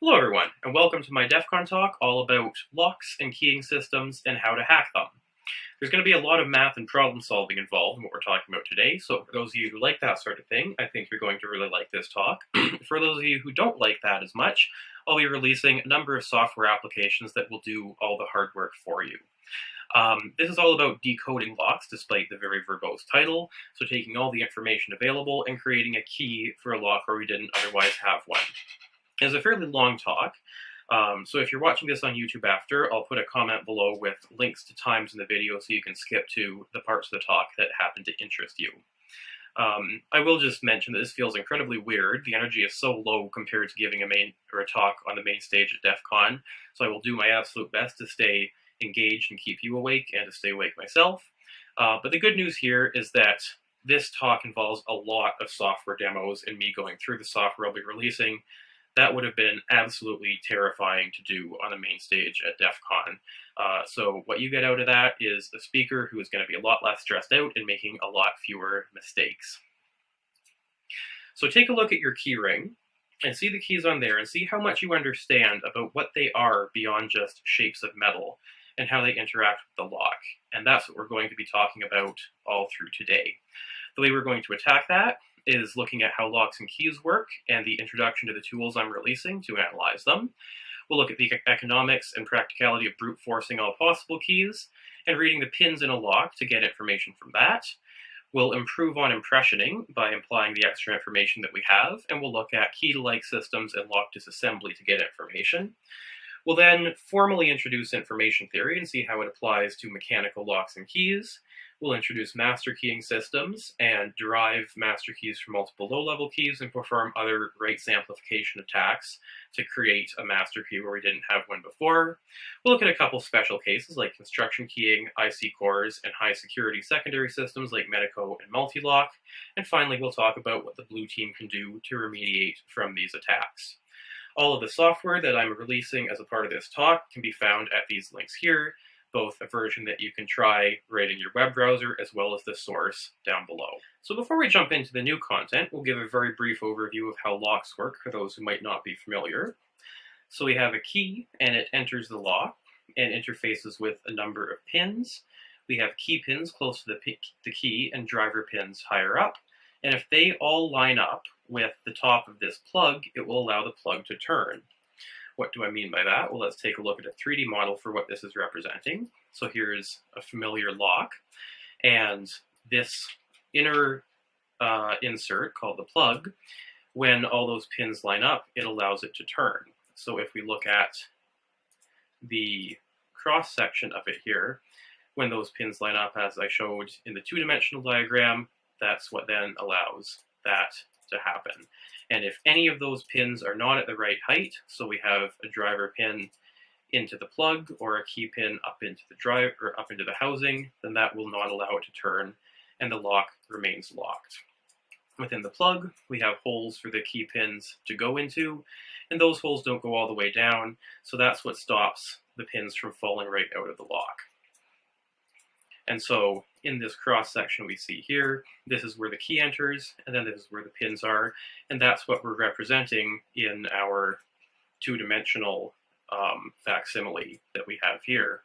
Hello everyone, and welcome to my DEF CON talk all about locks and keying systems and how to hack them. There's going to be a lot of math and problem solving involved in what we're talking about today, so for those of you who like that sort of thing, I think you're going to really like this talk. for those of you who don't like that as much, I'll be releasing a number of software applications that will do all the hard work for you. Um, this is all about decoding locks, despite the very verbose title, so taking all the information available and creating a key for a lock where we didn't otherwise have one. It's a fairly long talk, um, so if you're watching this on YouTube after, I'll put a comment below with links to times in the video so you can skip to the parts of the talk that happen to interest you. Um, I will just mention that this feels incredibly weird. The energy is so low compared to giving a main or a talk on the main stage at DEF CON, so I will do my absolute best to stay engaged and keep you awake and to stay awake myself. Uh, but the good news here is that this talk involves a lot of software demos and me going through the software I'll be releasing that would have been absolutely terrifying to do on the main stage at DEF CON. Uh, so what you get out of that is a speaker who is going to be a lot less stressed out and making a lot fewer mistakes. So take a look at your keyring and see the keys on there and see how much you understand about what they are beyond just shapes of metal and how they interact with the lock. And that's what we're going to be talking about all through today. The way we're going to attack that is looking at how locks and keys work and the introduction to the tools I'm releasing to analyze them. We'll look at the economics and practicality of brute forcing all possible keys and reading the pins in a lock to get information from that. We'll improve on impressioning by implying the extra information that we have, and we'll look at key-to-like systems and lock disassembly to get information. We'll then formally introduce information theory and see how it applies to mechanical locks and keys. We'll introduce master keying systems and derive master keys from multiple low-level keys and perform other rights amplification attacks to create a master key where we didn't have one before. We'll look at a couple special cases like construction keying, IC cores, and high-security secondary systems like Medeco and Mul-T-Lock. And finally, we'll talk about what the blue team can do to remediate from these attacks. All of the software that I'm releasing as a part of this talk can be found at these links here, both a version that you can try right in your web browser as well as the source down below. So before we jump into the new content, we'll give a very brief overview of how locks work for those who might not be familiar. So we have a key and it enters the lock and interfaces with a number of pins. We have key pins close to the, the key and driver pins higher up. And if they all line up, with the top of this plug, it will allow the plug to turn. What do I mean by that? Well, let's take a look at a 3D model for what this is representing. So here's a familiar lock, and this inner uh, insert called the plug, when all those pins line up, it allows it to turn. So if we look at the cross section of it here, when those pins line up as I showed in the two-dimensional diagram, that's what then allows that to happen. And if any of those pins are not at the right height, so we have a driver pin into the plug or a key pin up into the drive or up into the housing, then that will not allow it to turn and the lock remains locked. Within the plug, we have holes for the key pins to go into, and those holes don't go all the way down, so that's what stops the pins from falling right out of the lock. And so in this cross section we see here, this is where the key enters, and then this is where the pins are, and that's what we're representing in our two-dimensional um, facsimile that we have here.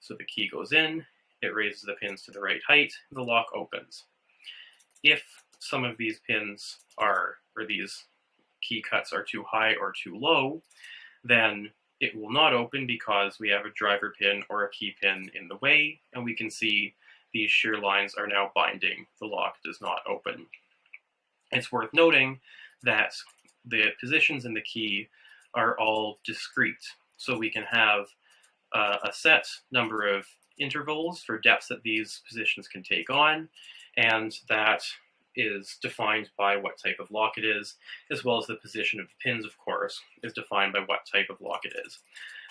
So the key goes in, it raises the pins to the right height, the lock opens. If some of these pins are, or these key cuts are too high or too low, then it will not open because we have a driver pin or a key pin in the way, and we can see these shear lines are now binding. The lock does not open. It's worth noting that the positions in the key are all discrete, so we can have uh, a set number of intervals for depths that these positions can take on, and that is defined by what type of lock it is, as well as the position of the pins, of course, is defined by what type of lock it is.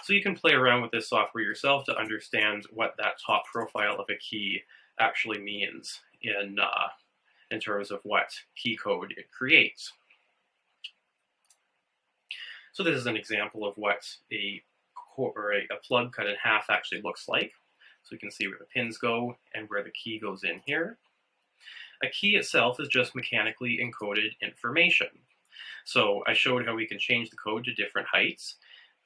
So you can play around with this software yourself to understand what that top profile of a key actually means in, uh, in terms of what key code it creates. So this is an example of what a, or a, a plug cut in half actually looks like. So you can see where the pins go and where the key goes in here. A key itself is just mechanically encoded information. So I showed how we can change the code to different heights.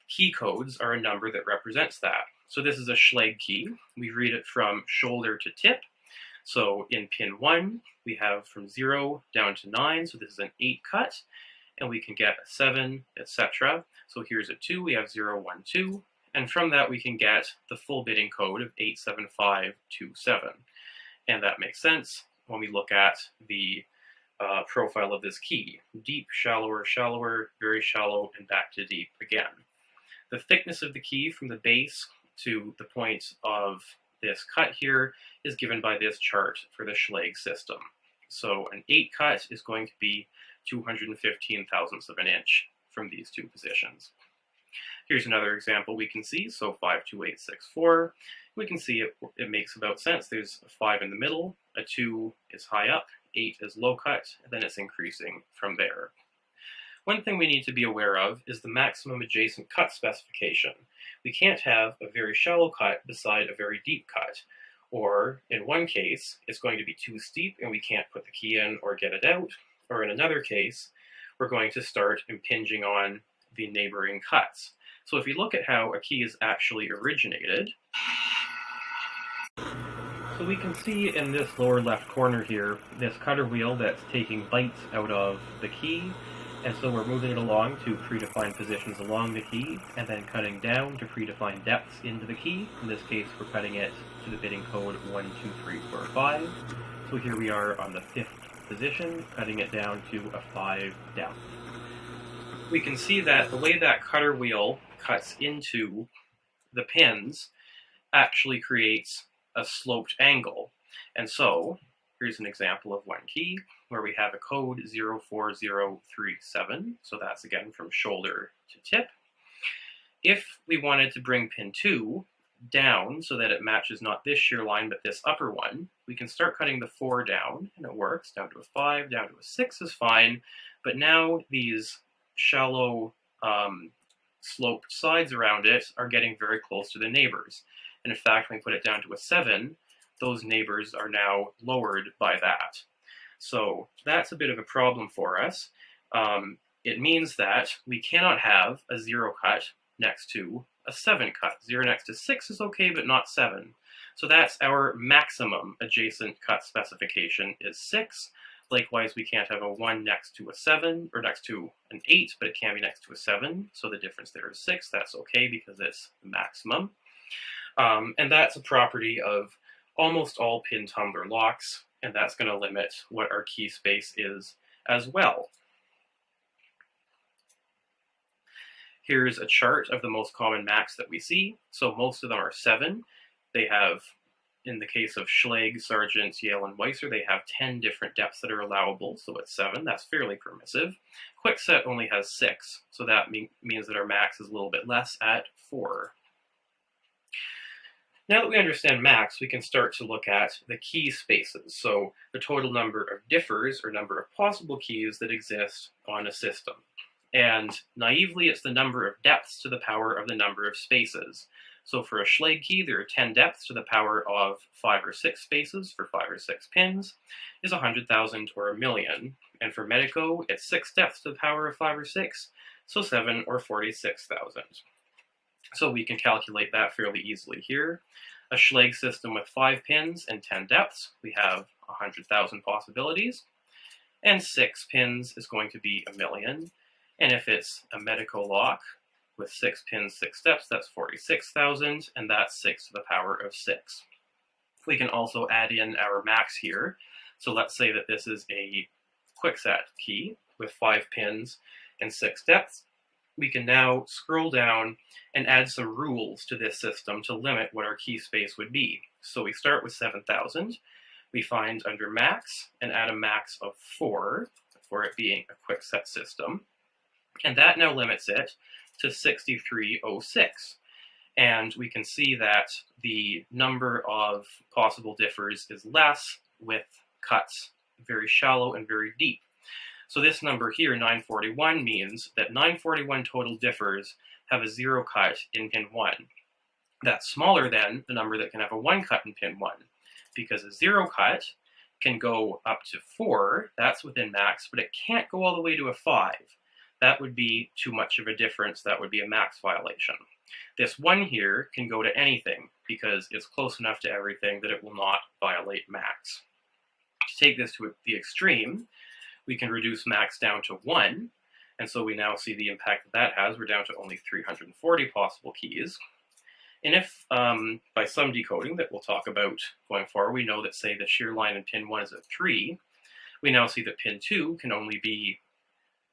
Key codes are a number that represents that. So this is a Schlage key. We read it from shoulder to tip. So in pin 1, we have from 0 down to 9, so this is an 8 cut, and we can get a 7, etc. So here's a 2, we have 0, 1, 2, and from that we can get the full bitting code of 87527. And that makes sense when we look at the uh, profile of this key. Deep, shallower, shallower, very shallow, and back to deep again. The thickness of the key from the base to the point of this cut here is given by this chart for the Schlage system. So an 8 cut is going to be 215 thousandths of an inch from these two positions. Here's another example we can see, so 52864. We can see it, it makes about sense. There's a 5 in the middle, a 2 is high up, 8 is low cut, and then it's increasing from there. One thing we need to be aware of is the maximum adjacent cut specification. We can't have a very shallow cut beside a very deep cut. Or, in one case, it's going to be too steep and we can't put the key in or get it out. Or in another case, we're going to start impinging on the neighboring cuts. So if you look at how a key is actually originated, so we can see in this lower left corner here, this cutter wheel that's taking bites out of the key, and so we're moving it along to predefined positions along the key, and then cutting down to predefined depths into the key. In this case, we're cutting it to the bitting code 12345. So here we are on the fifth position, cutting it down to a 5 depth. We can see that the way that cutter wheel cuts into the pins actually creates a sloped angle. And so, here's an example of one key where we have a code 04037. So that's again from shoulder to tip. If we wanted to bring pin 2 down so that it matches not this shear line but this upper one, we can start cutting the 4 down and it works. Down to a 5, down to a 6 is fine. But now these shallow um, sloped sides around it are getting very close to the neighbors. And in fact, when we put it down to a 7, those neighbors are now lowered by that. So that's a bit of a problem for us. Um, it means that we cannot have a 0 cut next to a 7 cut. 0 next to 6 is okay, but not 7. So that's our maximum adjacent cut specification is 6. Likewise, we can't have a 1 next to a 7, or next to an 8, but it can be next to a 7. So the difference there is 6. That's okay because it's maximum. Um, and that's a property of almost all pin tumbler locks, and that's going to limit what our key space is as well. Here's a chart of the most common MACS that we see. So most of them are 7. They have in the case of Schlage, Sargent, Yale, and Weiser, they have 10 different depths that are allowable, so it's 7. That's fairly permissive. Kwikset only has 6, so that mean, means that our max is a little bit less at 4. Now that we understand max, we can start to look at the key spaces, so the total number of differs, or number of possible keys that exist on a system. And naively, it's the number of depths to the power of the number of spaces. So for a Schlage key, there are 10 depths to the power of 5 or 6 spaces for 5 or 6 pins, is 100,000 or a million. And for Medeco, it's 6 depths to the power of 5 or 6, so 7 or 46,000. So we can calculate that fairly easily here. A Schlage system with 5 pins and 10 depths, we have 100,000 possibilities. And 6 pins is going to be a million. And if it's a Medeco lock, with six pins, six steps, that's 46,000, and that's six to the power of six. We can also add in our max here. So let's say that this is a Kwikset key with five pins and six steps. We can now scroll down and add some rules to this system to limit what our key space would be. So we start with 7,000. We find under max and add a max of four for it being a Kwikset system. And that now limits it to 6306. And we can see that the number of possible differs is less with cuts very shallow and very deep. So this number here, 941, means that 941 total differs have a zero cut in pin 1. That's smaller than the number that can have a one cut in pin 1, because a zero cut can go up to 4, that's within max, but it can't go all the way to a 5. That would be too much of a difference, that would be a max violation. This 1 here can go to anything, because it's close enough to everything that it will not violate max. To take this to the extreme, we can reduce max down to 1, and so we now see the impact that that has. We're down to only 340 possible keys. And if, um, by some decoding that we'll talk about going forward, we know that, say, the shear line in pin 1 is a 3, we now see that pin 2 can only be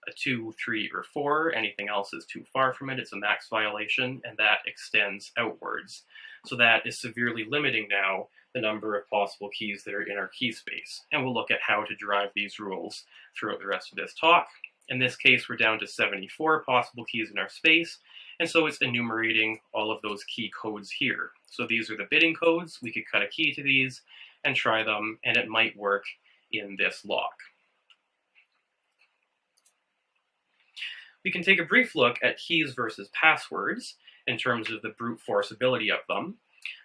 a 2, 3, or 4. Anything else is too far from it. It's a max violation, and that extends outwards. So that is severely limiting now the number of possible keys that are in our key space. And we'll look at how to derive these rules throughout the rest of this talk. In this case, we're down to 74 possible keys in our space, and so it's enumerating all of those key codes here. So these are the bitting codes. We could cut a key to these and try them, and it might work in this lock. We can take a brief look at keys versus passwords in terms of the brute force ability of them.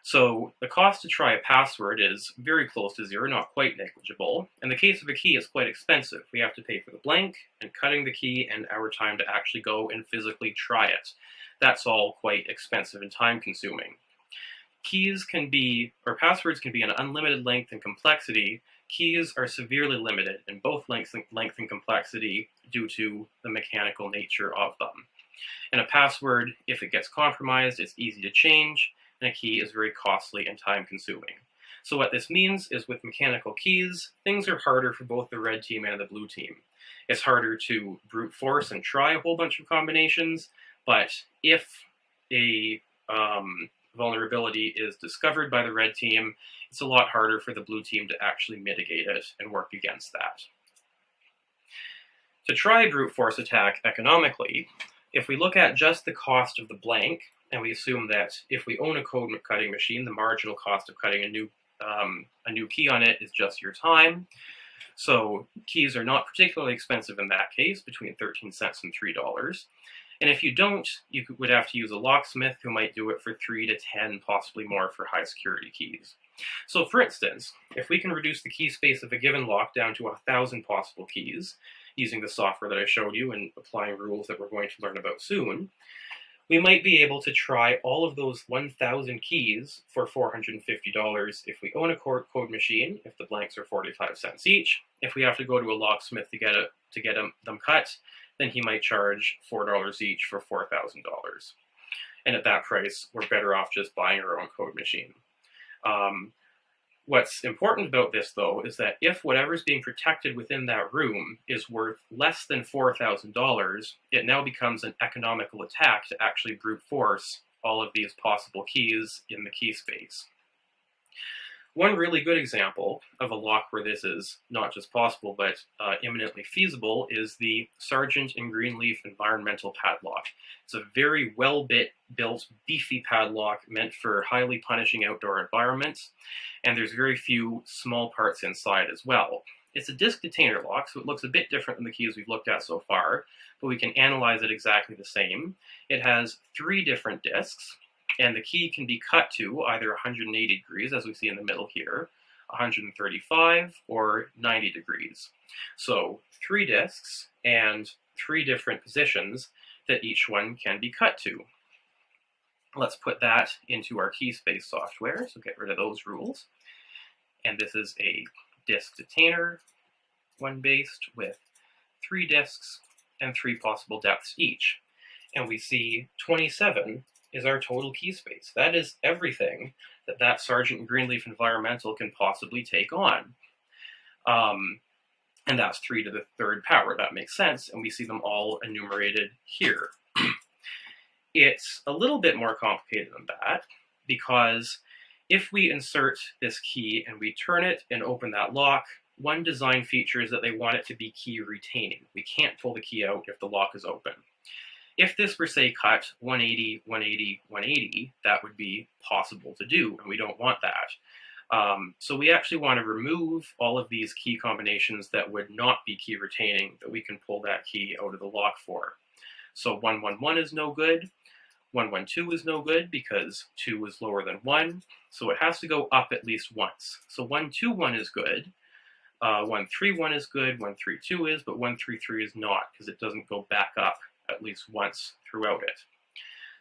So the cost to try a password is very close to zero, not quite negligible. In the case of a key, it's quite expensive. We have to pay for the blank and cutting the key and our time to actually go and physically try it. That's all quite expensive and time consuming. Keys can be, or passwords can be an unlimited length and complexity. Keys are severely limited in both length and, length and complexity due to the mechanical nature of them. And a password, if it gets compromised, it's easy to change, and a key is very costly and time consuming. So what this means is with mechanical keys, things are harder for both the red team and the blue team. It's harder to brute force and try a whole bunch of combinations, but if a um, vulnerability is discovered by the red team, it's a lot harder for the blue team to actually mitigate it and work against that. To try brute force attack economically, if we look at just the cost of the blank, and we assume that if we own a code cutting machine, the marginal cost of cutting a new um, a new key on it is just your time. So keys are not particularly expensive in that case, between 13 cents and $3. And if you don't, you would have to use a locksmith who might do it for 3 to 10, possibly more for high security keys. So for instance, if we can reduce the key space of a given lock down to 1,000 possible keys, using the software that I showed you and applying rules that we're going to learn about soon, we might be able to try all of those 1,000 keys for $450 if we own a code machine, if the blanks are 45 cents each. If we have to go to a locksmith to get, a, to get them, cut, then he might charge $4 each for $4,000. And at that price, we're better off just buying our own code machine. Um, What's important about this, though, is that if whatever's being protected within that room is worth less than $4,000, it now becomes an economical attack to actually brute force all of these possible keys in the key space. One really good example of a lock where this is not just possible, but uh, imminently feasible is the Sargent and Greenleaf Environmental Padlock. It's a very well-built, beefy padlock meant for highly punishing outdoor environments, and there's very few small parts inside as well. It's a disk detainer lock, so it looks a bit different than the keys we've looked at so far, but we can analyze it exactly the same. It has three different disks, and the key can be cut to either 180 degrees, as we see in the middle here, 135, or 90 degrees. So three disks and three different positions that each one can be cut to. Let's put that into our key space software, so get rid of those rules. And this is a disk detainer, one based with three disks and three possible depths each. And we see 27 is our total key space. That is everything that that Sargent Greenleaf Environmental can possibly take on. Um, and that's 3 to the third power. That makes sense, and we see them all enumerated here. it's a little bit more complicated than that, because if we insert this key and we turn it and open that lock, one design feature is that they want it to be key retaining. We can't pull the key out if the lock is open. If this were, say, cut 180, 180, 180, that would be possible to do, and we don't want that. Um, so we actually want to remove all of these key combinations that would not be key retaining, that we can pull that key out of the lock for. So 111 is no good. 112 is no good because 2 is lower than 1, so it has to go up at least once. So 121 is good. Uh, 131 is good, 132 is, but 133 is not because it doesn't go back up at least once throughout it.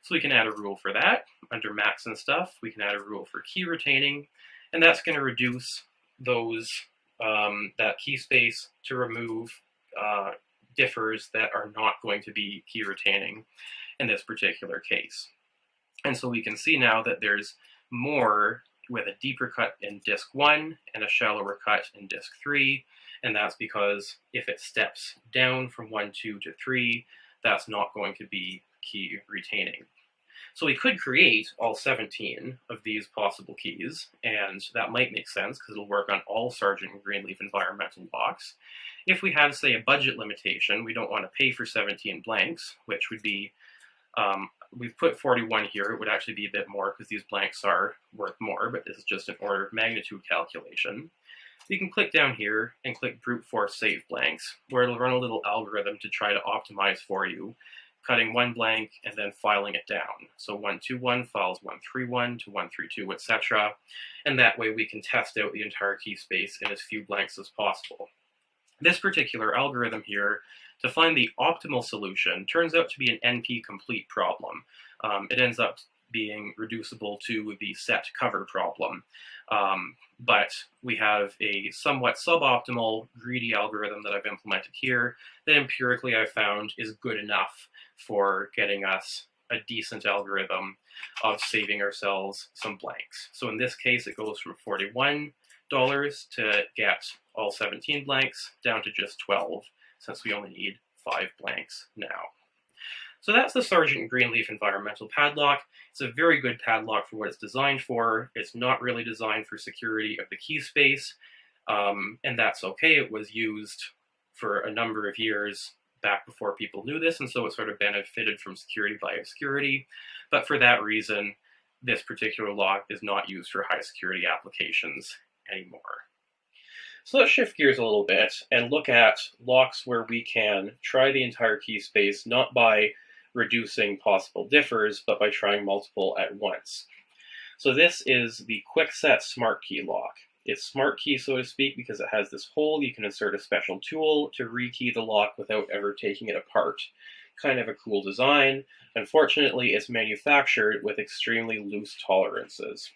So we can add a rule for that. Under max and stuff, we can add a rule for key retaining, and that's going to reduce those um, that key space to remove uh, differs that are not going to be key retaining in this particular case. And so we can see now that there's more with a deeper cut in disk 1 and a shallower cut in disk 3, and that's because if it steps down from 1, 2 to 3, that's not going to be key retaining. So we could create all 17 of these possible keys, and that might make sense because it'll work on all Sargent and Greenleaf environmental locks. If we have, say, a budget limitation, we don't want to pay for 17 blanks, which would be, um, we've put 41 here, it would actually be a bit more because these blanks are worth more, but this is just an order of magnitude calculation. You can click down here and click brute force save blanks, where it'll run a little algorithm to try to optimize for you cutting one blank and then filing it down. So 121 files 131 to 132, etc. And that way we can test out the entire key space in as few blanks as possible. This particular algorithm here, to find the optimal solution, turns out to be an NP-complete problem. Um, it ends up being reducible to the set cover problem. Um, but we have a somewhat suboptimal greedy algorithm that I've implemented here that empirically I've found is good enough for getting us a decent algorithm of saving ourselves some blanks. So in this case, it goes from $41 to get all 17 blanks down to just 12, since we only need five blanks now. So that's the Sargent Greenleaf Environmental Padlock. It's a very good padlock for what it's designed for. It's not really designed for security of the key space, um, and that's okay. It was used for a number of years back before people knew this, and so it sort of benefited from security by obscurity. But for that reason, this particular lock is not used for high security applications anymore. So let's shift gears a little bit and look at locks where we can try the entire key space not by reducing possible differs, but by trying multiple at once. So this is the Kwikset SmartKey lock. It's smart key, so to speak, because it has this hole. You can insert a special tool to rekey the lock without ever taking it apart. Kind of a cool design. Unfortunately, it's manufactured with extremely loose tolerances.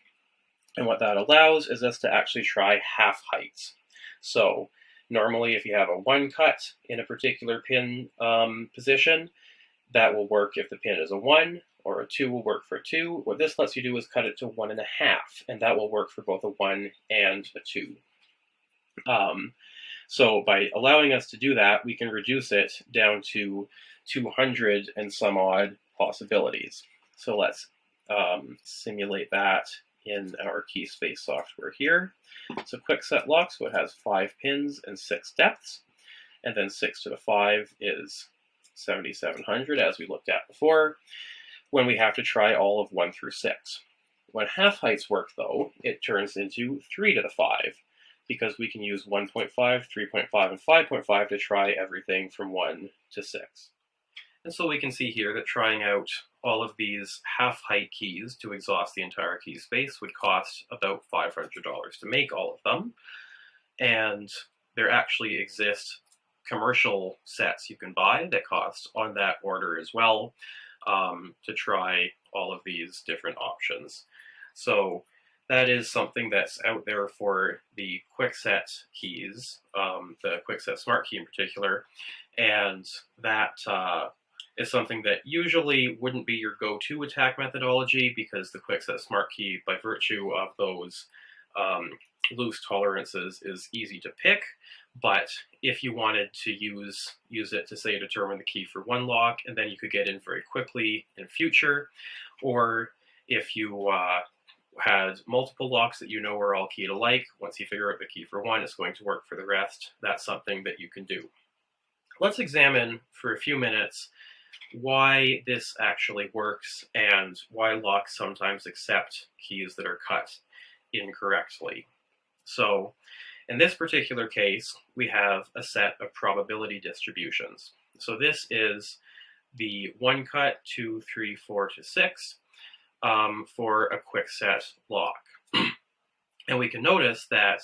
And what that allows is us to actually try half heights. So normally if you have a one cut in a particular pin um, position, that will work if the pin is a one, or a 2 will work for 2. What this lets you do is cut it to 1.5, and that will work for both a 1 and a 2. Um, so by allowing us to do that, we can reduce it down to 200 and some odd possibilities. So let's um, simulate that in our key space software here. So Kwikset lock, so it has five pins and six depths, and then six to the five is 7700 as we looked at before when we have to try all of 1 through 6. When half heights work, though, it turns into 3 to the 5, because we can use 1.5, 3.5, and 5.5 to try everything from 1 to 6. And so we can see here that trying out all of these half-height keys to exhaust the entire key space would cost about $500 to make all of them. And there actually exist commercial sets you can buy that cost on that order as well um, to try all of these different options. So that is something that's out there for the Kwikset keys, um, the Kwikset SmartKey in particular, and that uh, is something that usually wouldn't be your go-to attack methodology because the Kwikset SmartKey, by virtue of those um, loose tolerances, is easy to pick. But if you wanted to use use it to say determine the key for one lock, and then you could get in very quickly in future, or if you uh, had multiple locks that you know are all keyed alike, once you figure out the key for one, it's going to work for the rest. That's something that you can do. Let's examine for a few minutes why this actually works and why locks sometimes accept keys that are cut incorrectly. So in this particular case, we have a set of probability distributions. So this is the one cut, two, three, four to six um, for a Kwikset lock. and we can notice that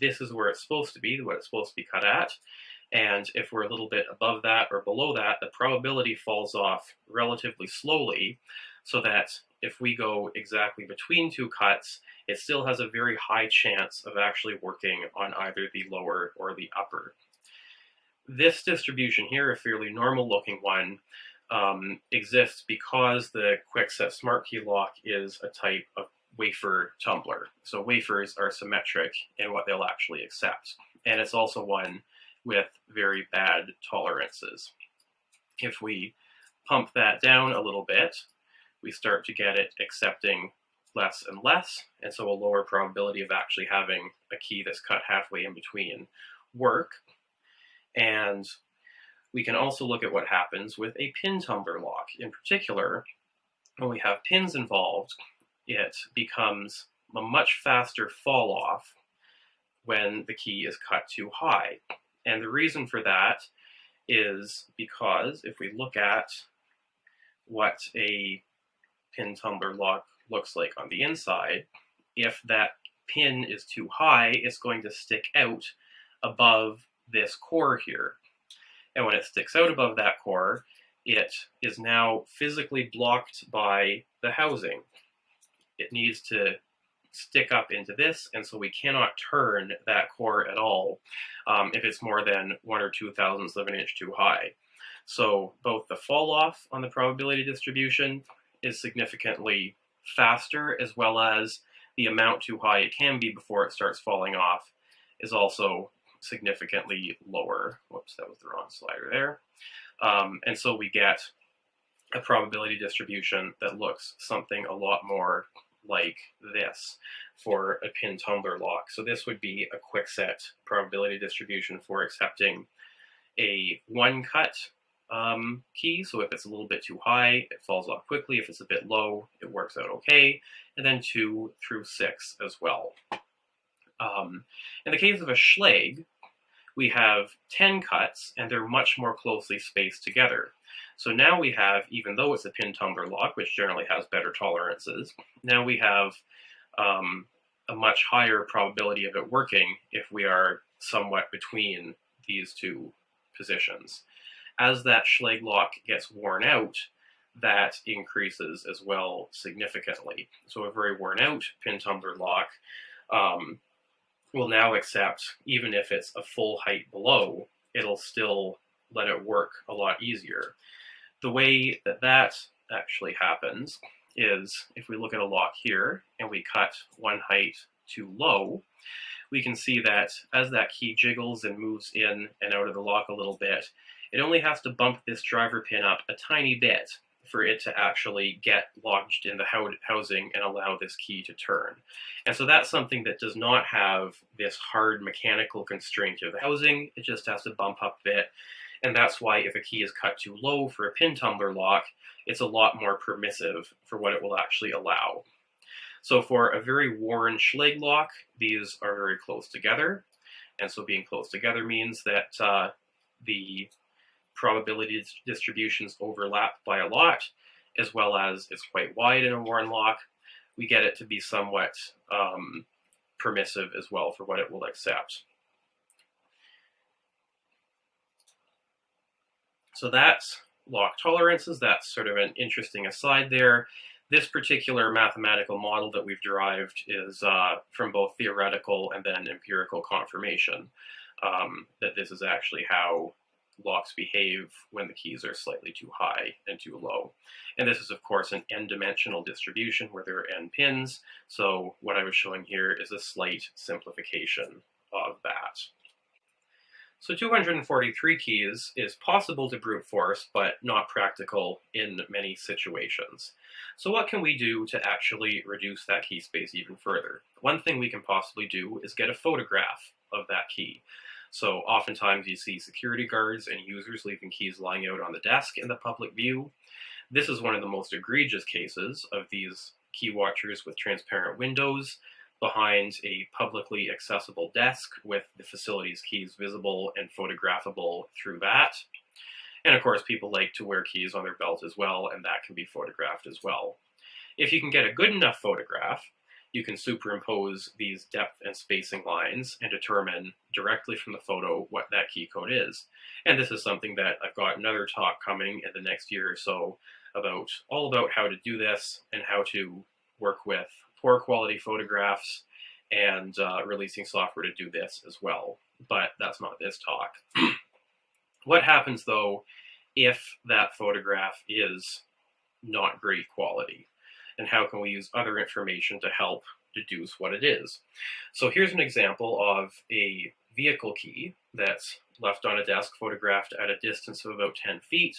this is where it's supposed to be, what it's supposed to be cut at. And if we're a little bit above that or below that, the probability falls off relatively slowly so that if we go exactly between two cuts, it still has a very high chance of actually working on either the lower or the upper. This distribution here, a fairly normal looking one, um, exists because the Kwikset SmartKey lock is a type of wafer tumbler. So wafers are symmetric in what they'll actually accept. And it's also one with very bad tolerances. If we pump that down a little bit, we start to get it accepting less and less, and so a lower probability of actually having a key that's cut halfway in between work. And we can also look at what happens with a pin tumbler lock. In particular, when we have pins involved, it becomes a much faster fall off when the key is cut too high. And the reason for that is because if we look at what a pin tumbler lock looks like on the inside, if that pin is too high, it's going to stick out above this core here. And when it sticks out above that core, it is now physically blocked by the housing. It needs to stick up into this, and so we cannot turn that core at all um, if it's more than one or two thousandths of an inch too high. So both the fall off on the probability distribution is significantly faster, as well as the amount too high it can be before it starts falling off is also significantly lower. Whoops, that was the wrong slider there. Um, and so we get a probability distribution that looks something a lot more like this for a pin tumbler lock. So this would be a Kwikset probability distribution for accepting a one cut um, key. So if it's a little bit too high, it falls off quickly. If it's a bit low, it works out okay. And then two through six as well. Um, in the case of a Schlage, we have 10 cuts and they're much more closely spaced together. So now we have, even though it's a pin tumbler lock, which generally has better tolerances, now we have um, a much higher probability of it working if we are somewhat between these two positions. As that Schlage lock gets worn out, that increases as well significantly. So a very worn out pin tumbler lock um, will now accept, even if it's a full height below, it'll still let it work a lot easier. The way that that actually happens is if we look at a lock here and we cut one height too low, we can see that as that key jiggles and moves in and out of the lock a little bit, it only has to bump this driver pin up a tiny bit for it to actually get lodged in the housing and allow this key to turn. And so that's something that does not have this hard mechanical constraint of the housing, it just has to bump up a bit. And that's why if a key is cut too low for a pin tumbler lock, it's a lot more permissive for what it will actually allow. So for a very worn Schlage lock, these are very close together. And so being close together means that uh, the probability distributions overlap by a lot, as well as it's quite wide in a worn lock, we get it to be somewhat um, permissive as well for what it will accept. So that's lock tolerances. That's sort of an interesting aside there. This particular mathematical model that we've derived is uh, from both theoretical and then empirical confirmation um, that this is actually how locks behave when the keys are slightly too high and too low. And this is, of course, an n-dimensional distribution where there are n pins. So what I was showing here is a slight simplification of that. So 243 keys is possible to brute force, but not practical in many situations. So what can we do to actually reduce that key space even further? One thing we can possibly do is get a photograph of that key. So oftentimes you see security guards and users leaving keys lying out on the desk in the public view. This is one of the most egregious cases of these key watchers with transparent windows behind a publicly accessible desk with the facility's keys visible and photographable through that. And of course, people like to wear keys on their belt as well, and that can be photographed as well. If you can get a good enough photograph, you can superimpose these depth and spacing lines and determine directly from the photo what that key code is. And this is something that I've got another talk coming in the next year or so about all about how to do this and how to work with poor quality photographs and uh, releasing software to do this as well. But that's not this talk. what happens though if that photograph is not great quality? And how can we use other information to help deduce what it is? So here's an example of a vehicle key that's left on a desk photographed at a distance of about 10 feet.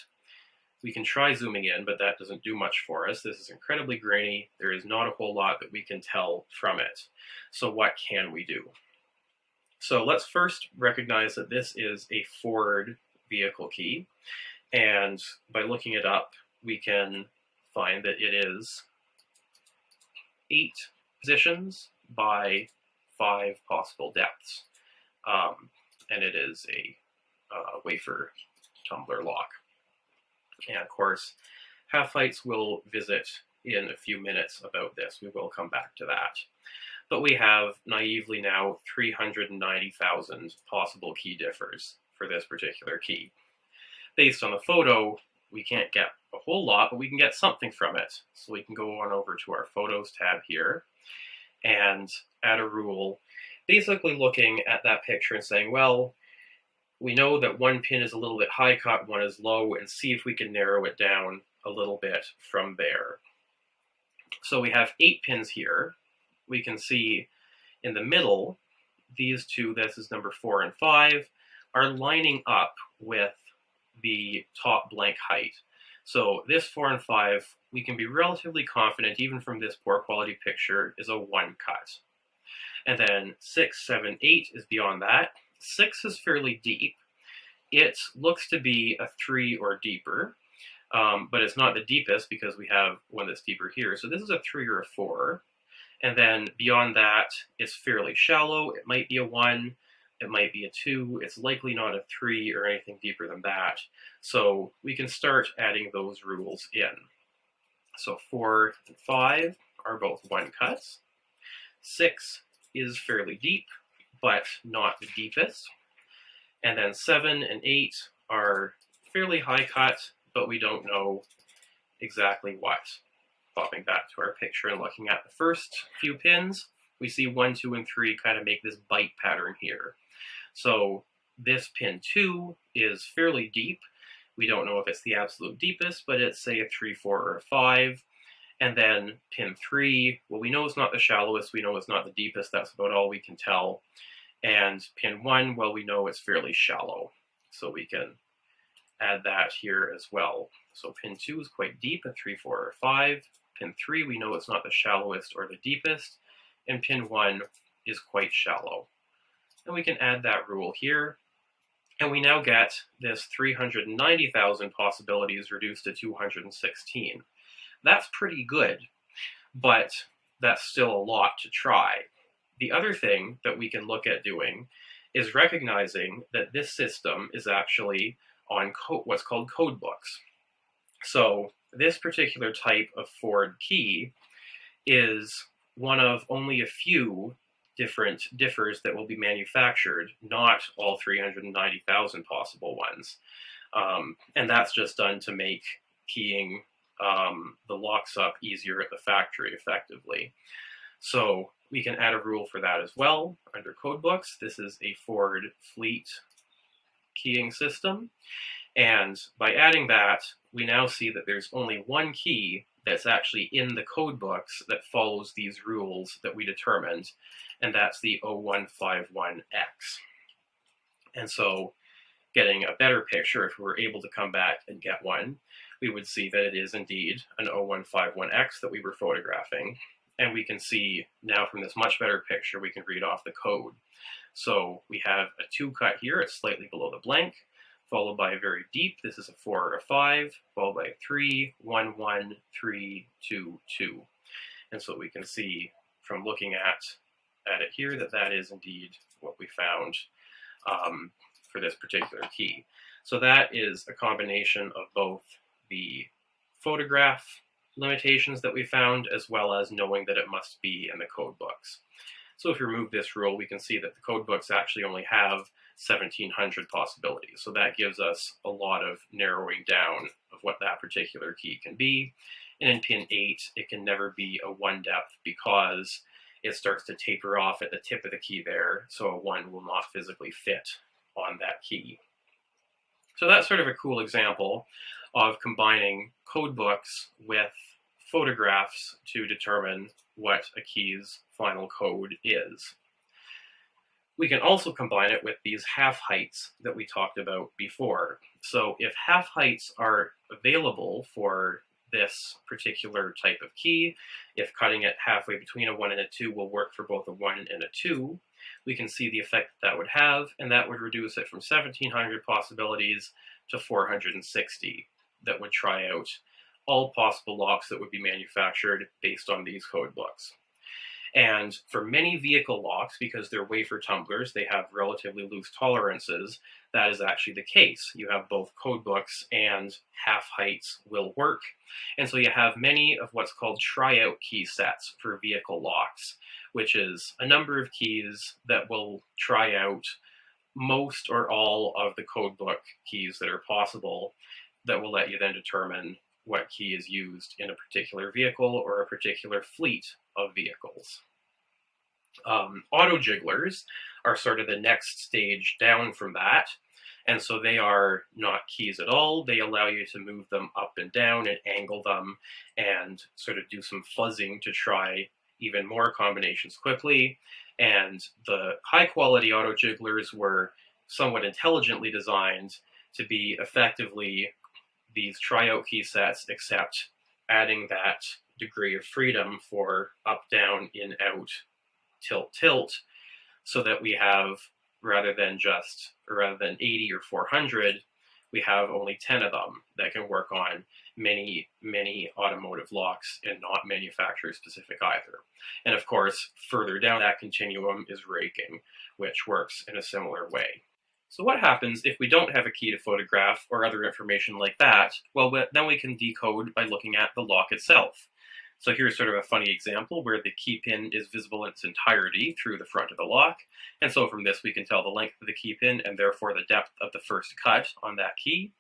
We can try zooming in, but that doesn't do much for us. This is incredibly grainy. There is not a whole lot that we can tell from it. So what can we do? So let's first recognize that this is a Ford vehicle key. And by looking it up, we can find that it is eight positions by five possible depths. Um, and it is a uh, wafer tumbler lock. And of course, Half-heights will visit in a few minutes about this. We will come back to that. But we have naively now 390,000 possible key differs for this particular key. Based on the photo, we can't get a whole lot, but we can get something from it. So we can go on over to our Photos tab here and add a rule, basically looking at that picture and saying, well, we know that one pin is a little bit high cut, one is low, and see if we can narrow it down a little bit from there. So we have eight pins here. We can see in the middle, these two, this is number four and five, are lining up with the top blank height. So this four and five, we can be relatively confident, even from this poor quality picture, is a one cut. And then six, seven, eight is beyond that. Six is fairly deep. It looks to be a three or deeper, um, but it's not the deepest because we have one that's deeper here. So this is a three or a four. And then beyond that, it's fairly shallow. It might be a one, it might be a two. It's likely not a three or anything deeper than that. So we can start adding those rules in. So four and five are both one cuts. Six is fairly deep, but not the deepest. And then seven and eight are fairly high cut, but we don't know exactly what. Popping back to our picture and looking at the first few pins, we see one, two, and three kind of make this bite pattern here. So this pin two is fairly deep. We don't know if it's the absolute deepest, but it's say a three, four, or a five. And then pin three, well, we know it's not the shallowest, we know it's not the deepest, that's about all we can tell. And pin one, well, we know it's fairly shallow, so we can add that here as well. So pin two is quite deep, a three, four, or five. Pin three, we know it's not the shallowest or the deepest, and pin one is quite shallow. And we can add that rule here, and we now get this 390,000 possibilities reduced to 216. That's pretty good, but that's still a lot to try. The other thing that we can look at doing is recognizing that this system is actually on what's called code books. So this particular type of Ford key is one of only a few different differs that will be manufactured, not all 390,000 possible ones. Um, and that's just done to make keying um, the locks up easier at the factory effectively. So we can add a rule for that as well under codebooks. This is a Ford fleet keying system. And by adding that, we now see that there's only one key that's actually in the code books that follows these rules that we determined, and that's the 0151X. And so getting a better picture, if we were able to come back and get one, we would see that it is indeed an 0151X that we were photographing. And we can see now from this much better picture, we can read off the code. So we have a two cut here, it's slightly below the blank followed by a very deep. This is a four or a five, followed by a three, one, one, three, two, two. And so we can see from looking at, at it here that that is indeed what we found um, for this particular key. So that is a combination of both the photograph limitations that we found, as well as knowing that it must be in the code books. So if we remove this rule, we can see that the code books actually only have 1700 possibilities. So that gives us a lot of narrowing down of what that particular key can be. And in pin 8, it can never be a 1 depth because it starts to taper off at the tip of the key there, so a 1 will not physically fit on that key. So that's sort of a cool example of combining code books with photographs to determine what a key's final code is. We can also combine it with these half heights that we talked about before. So if half heights are available for this particular type of key, if cutting it halfway between a 1 and a 2 will work for both a 1 and a 2, we can see the effect that, that would have, and that would reduce it from 1700 possibilities to 460 that would try out all possible locks that would be manufactured based on these code books. And for many vehicle locks, because they're wafer tumblers, they have relatively loose tolerances, that is actually the case. You have both code books and half heights will work. And so you have many of what's called tryout key sets for vehicle locks, which is a number of keys that will try out most or all of the code book keys that are possible that will let you then determine what key is used in a particular vehicle or a particular fleet of vehicles. Um, auto jigglers are sort of the next stage down from that. And so they are not keys at all. They allow you to move them up and down and angle them and sort of do some fuzzing to try even more combinations quickly. And the high quality auto jigglers were somewhat intelligently designed to be effectively these tryout key sets, except adding that degree of freedom for up, down, in, out, tilt, tilt, so that we have, rather than just, rather than 80 or 400, we have only 10 of them that can work on many, many automotive locks and not manufacturer specific either. And of course, further down that continuum is raking, which works in a similar way. So what happens if we don't have a key to photograph or other information like that? Well, then we can decode by looking at the lock itself. So here's sort of a funny example where the key pin is visible in its entirety through the front of the lock. And so from this, we can tell the length of the key pin and therefore the depth of the first cut on that key.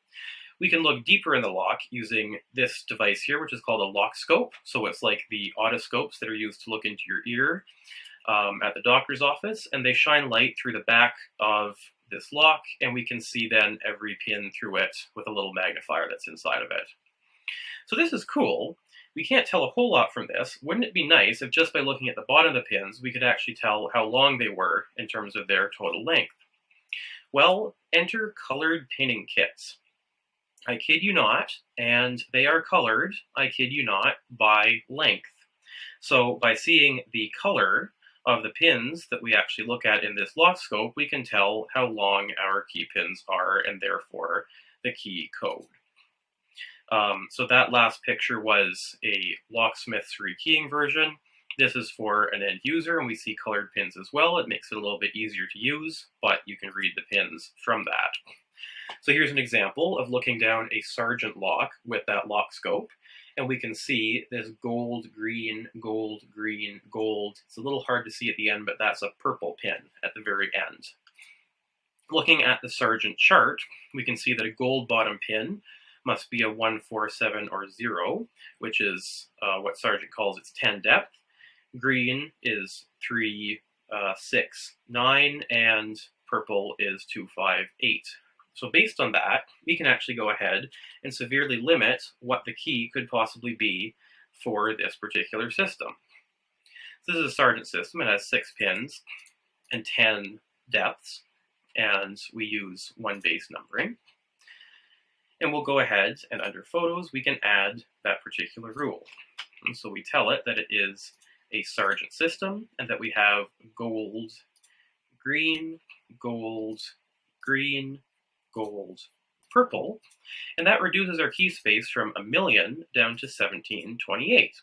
We can look deeper in the lock using this device here, which is called a lock scope. So it's like the otoscopes that are used to look into your ear um, at the doctor's office, and they shine light through the back of this lock, and we can see then every pin through it with a little magnifier that's inside of it. So this is cool. We can't tell a whole lot from this. Wouldn't it be nice if just by looking at the bottom of the pins, we could actually tell how long they were in terms of their total length? Well, enter colored pinning kits. I kid you not, and they are colored, I kid you not, by length. So by seeing the color of the pins that we actually look at in this lock scope, we can tell how long our key pins are and therefore the key code. Um, so that last picture was a locksmith's rekeying version. This is for an end user and we see colored pins as well. It makes it a little bit easier to use, but you can read the pins from that. So here's an example of looking down a Sargent lock with that lock scope and we can see this gold, green, gold, green, gold. It's a little hard to see at the end, but that's a purple pin at the very end. Looking at the Sargent chart, we can see that a gold bottom pin must be a 147 or 0, which is uh, what Sargent calls its 10 depth. Green is 3, uh, 6, 9, and purple is 258. So based on that, we can actually go ahead and severely limit what the key could possibly be for this particular system. So this is a Sargent system. It has six pins and 10 depths, and we use one base numbering. And we'll go ahead and under photos, we can add that particular rule. And so we tell it that it is a Sargent system and that we have gold, green, gold, green, gold, purple, and that reduces our key space from a million down to 1728.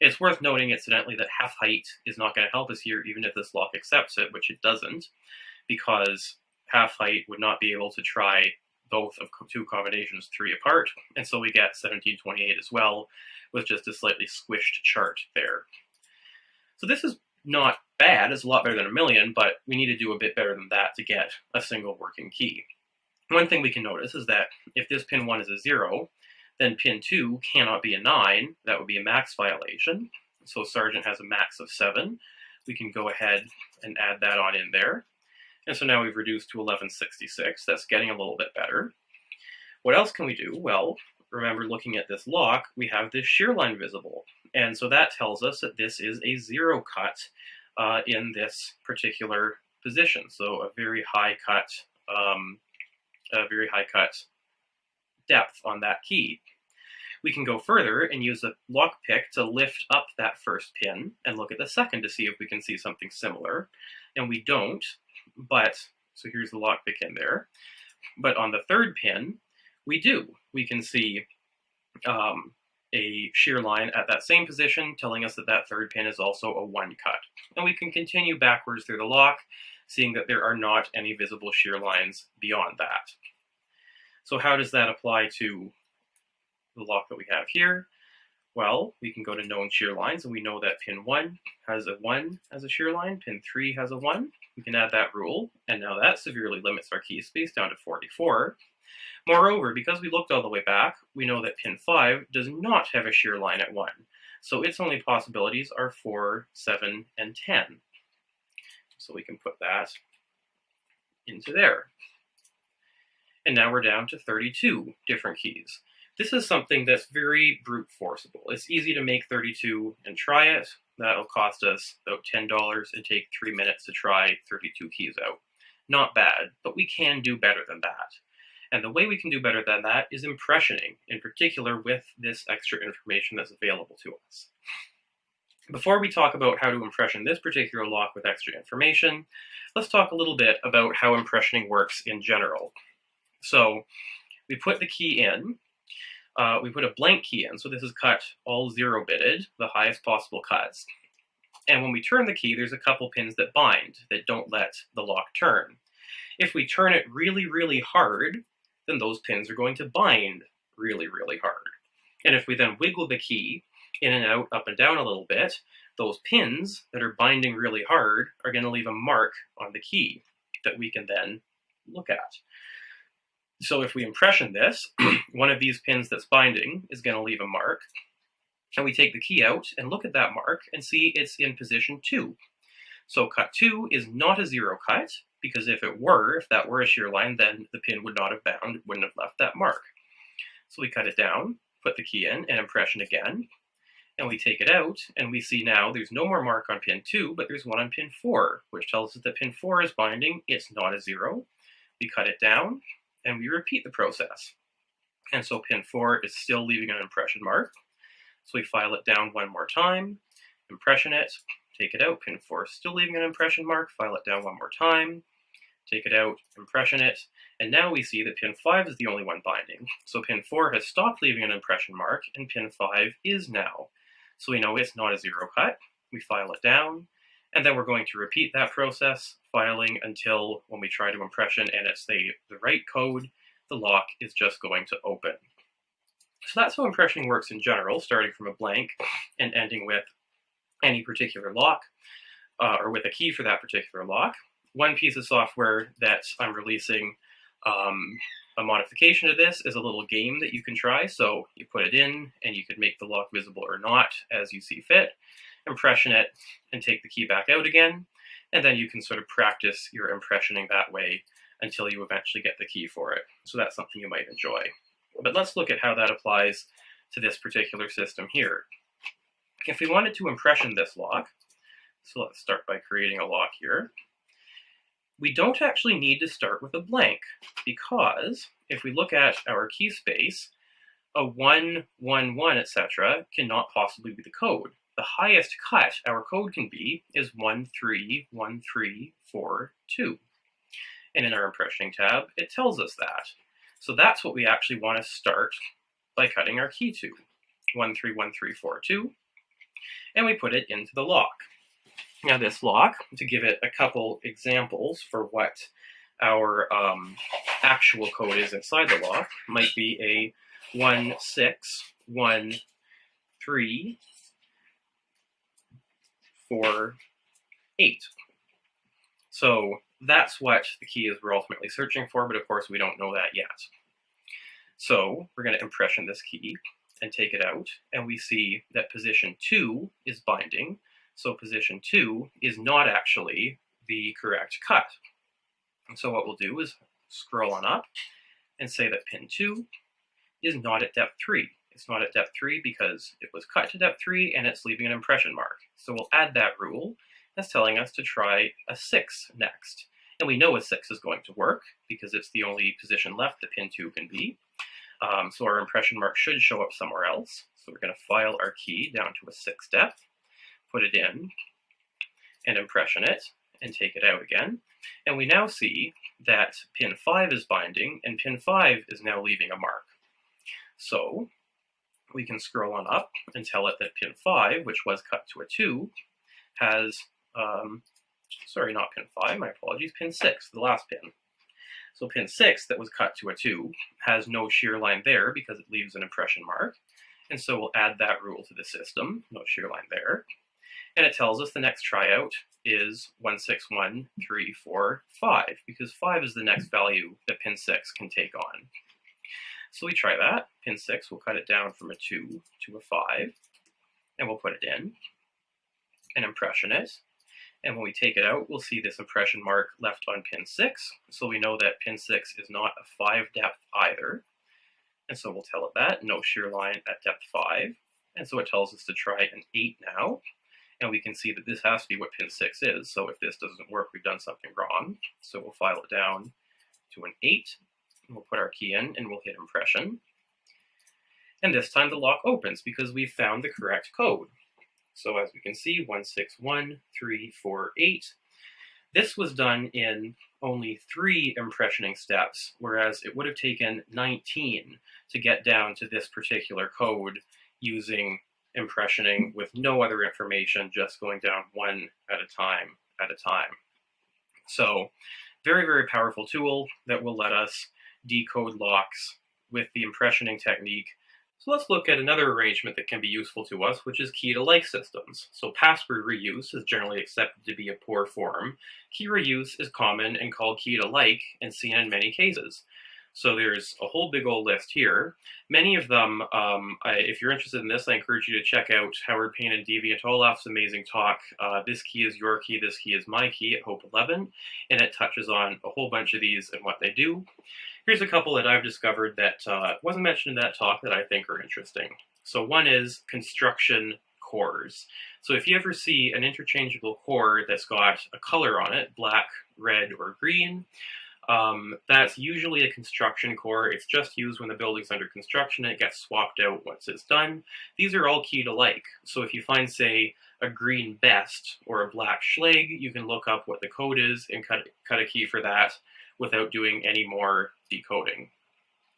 It's worth noting, incidentally, that half height is not going to help us here, even if this lock accepts it, which it doesn't, because half height would not be able to try both of two combinations three apart, and so we get 1728 as well, with just a slightly squished chart there. So this is not bad, it's a lot better than a million, but we need to do a bit better than that to get a single working key. One thing we can notice is that if this pin 1 is a 0, then pin 2 cannot be a 9, that would be a max violation. So Sargent has a max of 7. We can go ahead and add that on in there. And so now we've reduced to 1166. That's getting a little bit better. What else can we do? Well, remember looking at this lock, we have this shear line visible. And so that tells us that this is a zero cut uh, in this particular position. So a very high cut, um, a very high cut depth on that key. We can go further and use a lock pick to lift up that first pin and look at the second to see if we can see something similar. And we don't, but, so here's the lock pick in there. But on the third pin, we do. We can see um, a shear line at that same position, telling us that that third pin is also a one cut. And we can continue backwards through the lock, seeing that there are not any visible shear lines beyond that. So how does that apply to the lock that we have here? Well, we can go to known shear lines, and we know that pin 1 has a 1 as a shear line, pin 3 has a 1. We can add that rule, and now that severely limits our key space down to 44. Moreover, because we looked all the way back, we know that pin 5 does not have a shear line at 1, so its only possibilities are 4, 7, and 10. So we can put that into there. And now we're down to 32 different keys. This is something that's very brute forceable. It's easy to make 32 and try it. That'll cost us about $10 and take three minutes to try 32 keys out. Not bad, but we can do better than that. And the way we can do better than that is impressioning, in particular with this extra information that's available to us. Before we talk about how to impression this particular lock with extra information, let's talk a little bit about how impressioning works in general. So we put the key in, uh, we put a blank key in, so this is cut all zero bitted, the highest possible cuts. And when we turn the key, there's a couple pins that bind, that don't let the lock turn. If we turn it really, really hard, then those pins are going to bind really, really hard. And if we then wiggle the key in and out, up and down a little bit, those pins that are binding really hard are going to leave a mark on the key that we can then look at. So if we impression this, one of these pins that's binding is going to leave a mark. And we take the key out and look at that mark and see it's in position 2. So cut 2 is not a zero cut, because if it were, if that were a shear line, then the pin would not have bound, wouldn't have left that mark. So we cut it down, put the key in, and impression again, and we take it out, and we see now there's no more mark on pin 2, but there's one on pin 4, which tells us that pin 4 is binding, it's not a zero. We cut it down, and we repeat the process. And so pin 4 is still leaving an impression mark. So we file it down one more time, impression it, take it out, pin 4 still leaving an impression mark, file it down one more time, take it out, impression it, and now we see that pin 5 is the only one binding. So pin 4 has stopped leaving an impression mark, and pin 5 is now. So we know it's not a zero cut. We file it down, and then we're going to repeat that process, filing until when we try to impression and it's the, the right code, the lock is just going to open. So that's how impressioning works in general, starting from a blank and ending with any particular lock, uh, or with a key for that particular lock. One piece of software that I'm releasing um, a modification to this is a little game that you can try. So you put it in and you could make the lock visible or not as you see fit, impression it and take the key back out again. And then you can sort of practice your impressioning that way until you eventually get the key for it. So that's something you might enjoy. But let's look at how that applies to this particular system here. If we wanted to impression this lock, so let's start by creating a lock here, we don't actually need to start with a blank because if we look at our key space, a 1, 1, 1, etc. cannot possibly be the code. The highest cut our code can be is 1, 3, 1, 3, 4, 2. And in our impressioning tab, it tells us that. So that's what we actually want to start by cutting our key to. 1, 3, 1, 3, 4, 2 and we put it into the lock. Now this lock, to give it a couple examples for what our um, actual code is inside the lock might be a 1613 4 8. So that's what the key is we're ultimately searching for, but of course we don't know that yet. So we're going to impression this key and take it out, and we see that position 2 is binding, so position 2 is not actually the correct cut. And so what we'll do is scroll on up and say that pin 2 is not at depth 3. It's not at depth 3 because it was cut to depth 3 and it's leaving an impression mark. So we'll add that rule. That's telling us to try a 6 next. And we know a 6 is going to work because it's the only position left that pin 2 can be. Um, so our impression mark should show up somewhere else. So we're going to file our key down to a 6 depth, put it in, and impression it, and take it out again. And we now see that pin 5 is binding, and pin 5 is now leaving a mark. So we can scroll on up and tell it that pin 5, which was cut to a 2, has, um, sorry, not pin 5, my apologies, pin 6, the last pin. So pin 6 that was cut to a 2 has no shear line there because it leaves an impression mark. And so we'll add that rule to the system, no shear line there. And it tells us the next tryout is 161345 because 5 is the next value that pin 6 can take on. So we try that. Pin 6, we'll cut it down from a 2 to a 5, and we'll put it in and impression it. And when we take it out, we'll see this impression mark left on pin 6. So we know that pin 6 is not a 5 depth either. And so we'll tell it that, no shear line at depth 5. And so it tells us to try an 8 now. And we can see that this has to be what pin 6 is. So if this doesn't work, we've done something wrong. So we'll file it down to an 8. We'll put our key in and we'll hit impression. And this time the lock opens because we've found the correct code. So as we can see, 161348. This was done in only three impressioning steps, whereas it would have taken 19 to get down to this particular code using impressioning with no other information, just going down one at a time at a time. So very, very powerful tool that will let us decode locks with the impressioning technique so let's look at another arrangement that can be useful to us, which is key-to-like systems. So password reuse is generally accepted to be a poor form. Key reuse is common and called key-to-like and seen in many cases. So there's a whole big old list here. Many of them, um, I, if you're interested in this, I encourage you to check out Howard Payne and Deviant Ollam's amazing talk, uh, This Key is Your Key, This Key is My Key at Hope 11, and it touches on a whole bunch of these and what they do. Here's a couple that I've discovered that uh, wasn't mentioned in that talk that I think are interesting. So one is construction cores. So if you ever see an interchangeable core that's got a color on it, black, red, or green, um, that's usually a construction core. It's just used when the building's under construction. It gets swapped out once it's done. These are all key to like. So if you find, say, a green Best or a black Schlage, you can look up what the code is and cut, cut a key for that without doing any more decoding.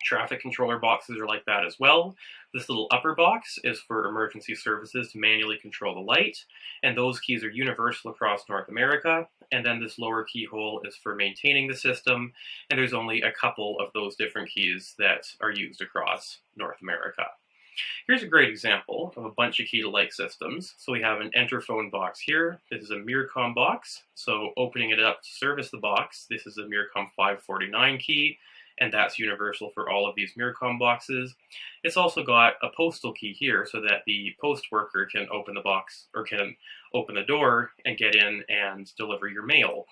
Traffic controller boxes are like that as well. This little upper box is for emergency services to manually control the light, and those keys are universal across North America. And then this lower keyhole is for maintaining the system, and there's only a couple of those different keys that are used across North America. Here's a great example of a bunch of key-to-like systems. So we have an enter phone box here. This is a Mircom box. So opening it up to service the box, this is a Mircom 549 key, and that's universal for all of these Mircom boxes. It's also got a postal key here so that the post worker can open the box or can open the door and get in and deliver your mail.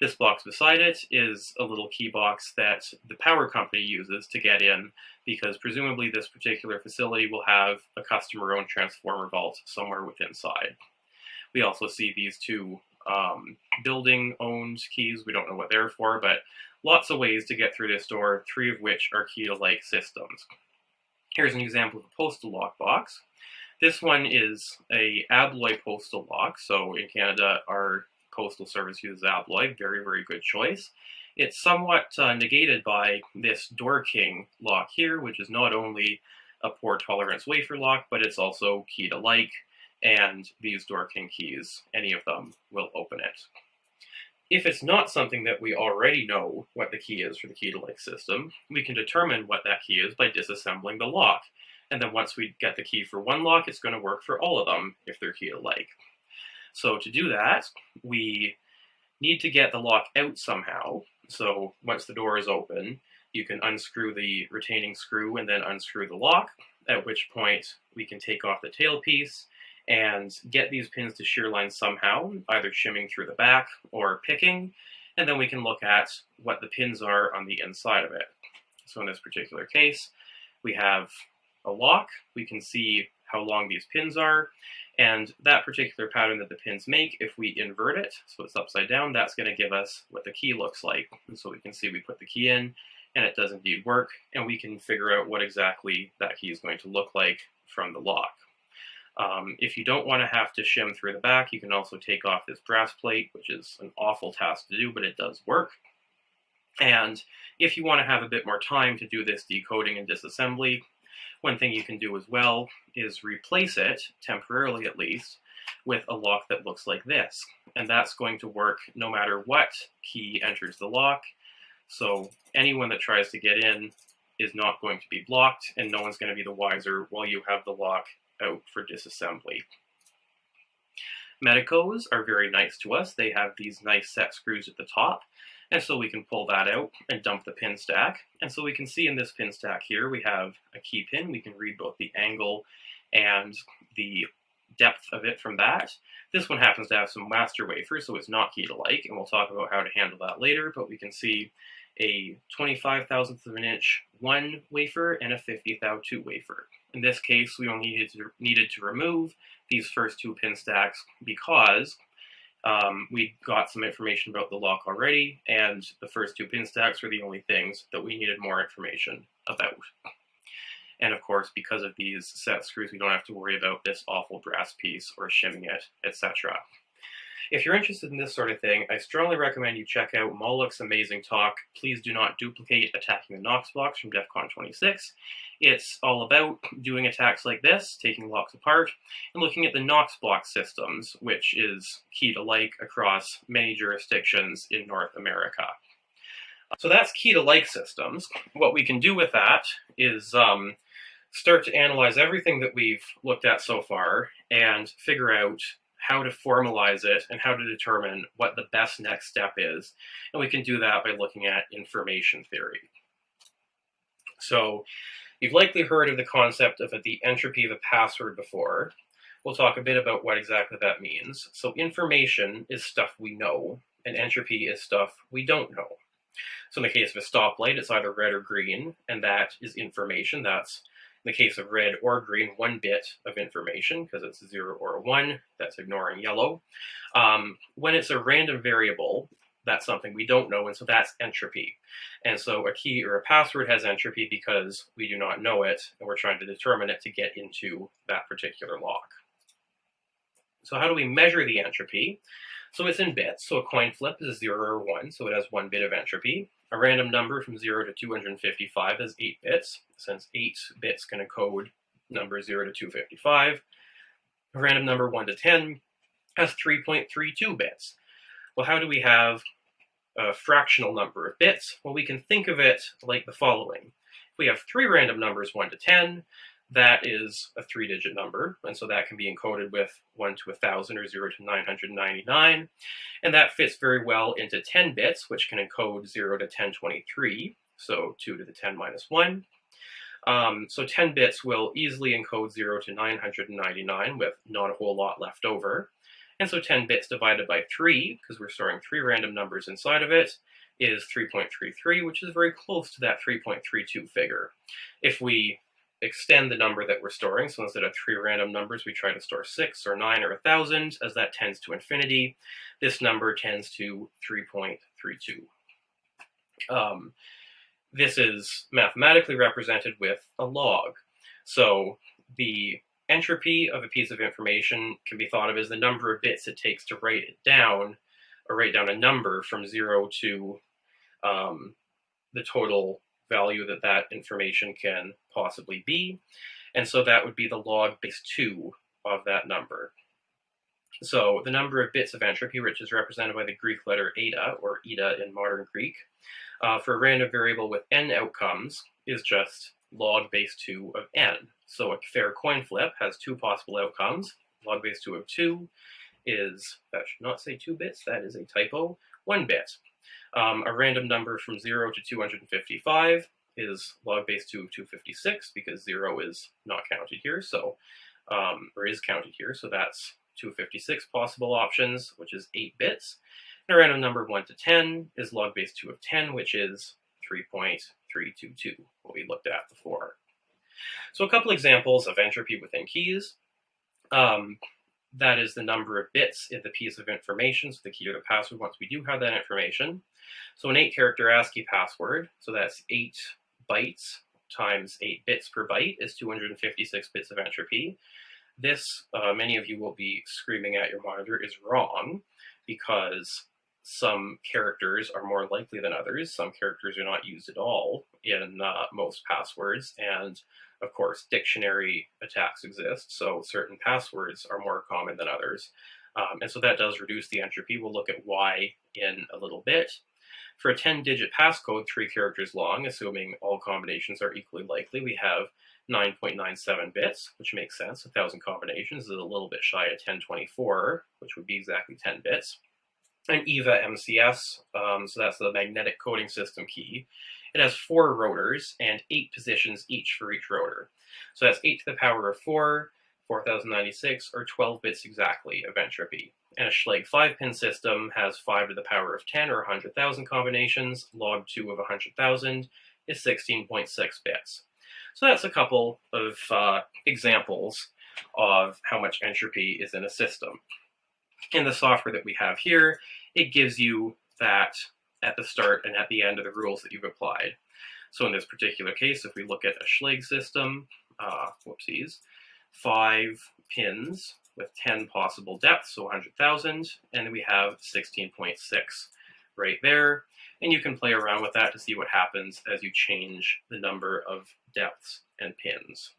This box beside it is a little key box that the power company uses to get in because presumably this particular facility will have a customer-owned transformer vault somewhere within inside. We also see these two um, building-owned keys. We don't know what they're for, but lots of ways to get through this door, three of which are key-to-like systems. Here's an example of a postal lock box. This one is a Abloy postal lock. So in Canada, our postal service uses Abloy. Very, very good choice. It's somewhat uh, negated by this DoorKing lock here, which is not only a poor tolerance wafer lock, but it's also key to like, and these DoorKing keys, any of them will open it. If it's not something that we already know what the key is for the key-to-like system, we can determine what that key is by disassembling the lock. And then once we get the key for one lock, it's going to work for all of them if they're key-alike. So to do that, we need to get the lock out somehow. So once the door is open, you can unscrew the retaining screw and then unscrew the lock, at which point we can take off the tail piece and get these pins to shear line somehow, either shimming through the back or picking, and then we can look at what the pins are on the inside of it. So in this particular case, we have a lock, we can see how long these pins are, and that particular pattern that the pins make, if we invert it, so it's upside down, that's going to give us what the key looks like. And so we can see we put the key in, and it does indeed work, and we can figure out what exactly that key is going to look like from the lock. Um, if you don't want to have to shim through the back, you can also take off this brass plate, which is an awful task to do, but it does work. And if you want to have a bit more time to do this decoding and disassembly, one thing you can do as well is replace it, temporarily at least, with a lock that looks like this. And that's going to work no matter what key enters the lock. So anyone that tries to get in is not going to be blocked, and no one's going to be the wiser while you have the lock out for disassembly. Medecos are very nice to us. They have these nice set screws at the top, and so we can pull that out and dump the pin stack. And so we can see in this pin stack here, we have a key pin. We can read both the angle and the depth of it from that. This one happens to have some master wafers, so it's not key to like, and we'll talk about how to handle that later, but we can see a 25 thousandths of an inch one wafer and a 50 thou two wafer. In this case, we only needed to, needed to remove these first two pin stacks because um, we got some information about the lock already, and the first two pin stacks were the only things that we needed more information about. And of course, because of these set screws, we don't have to worry about this awful brass piece or shimming it, etc. If you're interested in this sort of thing, I strongly recommend you check out Moloch's amazing talk, Please Do Not Duplicate Attacking the Knox Box from DEF CON 26. It's all about doing attacks like this, taking locks apart, and looking at the Knox block systems, which is key to like across many jurisdictions in North America. So that's key to like systems. What we can do with that is um, start to analyze everything that we've looked at so far and figure out how to formalize it and how to determine what the best next step is. And we can do that by looking at information theory. So you've likely heard of the concept of the entropy of a password before. We'll talk a bit about what exactly that means. So information is stuff we know, and entropy is stuff we don't know. So in the case of a stoplight, it's either red or green, and that is information. That's the case of red or green, one bit of information, because it's a zero or a one, that's ignoring yellow. Um, when it's a random variable, that's something we don't know, and so that's entropy. And so a key or a password has entropy because we do not know it, and we're trying to determine it to get into that particular lock. So how do we measure the entropy? So it's in bits, so a coin flip is 0 or 1, so it has one bit of entropy. A random number from 0 to 255 is 8 bits, since 8 bits can encode number 0 to 255. A random number 1 to 10 has 3.32 bits. Well, how do we have a fractional number of bits? Well, we can think of it like the following. If we have three random numbers, 1 to 10, that is a three-digit number, and so that can be encoded with 1 to 1000 or 0 to 999, and that fits very well into 10 bits, which can encode 0 to 1023, so 2 to the 10 minus 1. Um, so 10 bits will easily encode 0 to 999 with not a whole lot left over. And so 10 bits divided by 3, because we're storing three random numbers inside of it, is 3.33, which is very close to that 3.32 figure. If we extend the number that we're storing. So instead of three random numbers, we try to store six or nine or a thousand, as that tends to infinity. This number tends to 3.32. Um, this is mathematically represented with a log. So the entropy of a piece of information can be thought of as the number of bits it takes to write it down, or write down a number from zero to um, the total value that that information can possibly be. And so that would be the log base 2 of that number. So the number of bits of entropy, which is represented by the Greek letter eta, or eta in modern Greek, uh, for a random variable with n outcomes is just log base 2 of n. So a fair coin flip has two possible outcomes. Log base 2 of 2 is, that should not say 2 bits, that is a typo, 1 bit. Um, a random number from 0 to 255 is log base 2 of 256 because 0 is not counted here, so um, or is counted here, so that's 256 possible options, which is 8 bits. And a random number 1 to 10 is log base 2 of 10, which is 3.322, what we looked at before. So a couple examples of entropy within keys. Um, that is the number of bits in the piece of information, so the key or the password once we do have that information. So an 8-character ASCII password, so that's 8 bytes times 8 bits per byte is 256 bits of entropy. This, uh, many of you will be screaming at your monitor, is wrong because some characters are more likely than others. Some characters are not used at all in uh, most passwords. And of course, dictionary attacks exist, so certain passwords are more common than others. Um, and so that does reduce the entropy. We'll look at why in a little bit. For a 10-digit passcode, three characters long, assuming all combinations are equally likely, we have 9.97 bits, which makes sense. 1,000 combinations is a little bit shy of 1024, which would be exactly 10 bits. And EVVA MCS, um, so that's the magnetic coding system key. It has four rotors and eight positions each for each rotor. So that's 8 to the power of 4, 4096, or 12 bits exactly of entropy. And a Schlage 5-pin system has 5 to the power of 10 or 100,000 combinations. Log 2 of 100,000 is 16.6 bits. So that's a couple of uh, examples of how much entropy is in a system. In the software that we have here, it gives you that at the start and at the end of the rules that you've applied. So in this particular case, if we look at a Schlage system, uh, whoopsies, five pins with 10 possible depths, so 100,000, and we have 16.6 right there. And you can play around with that to see what happens as you change the number of depths and pins.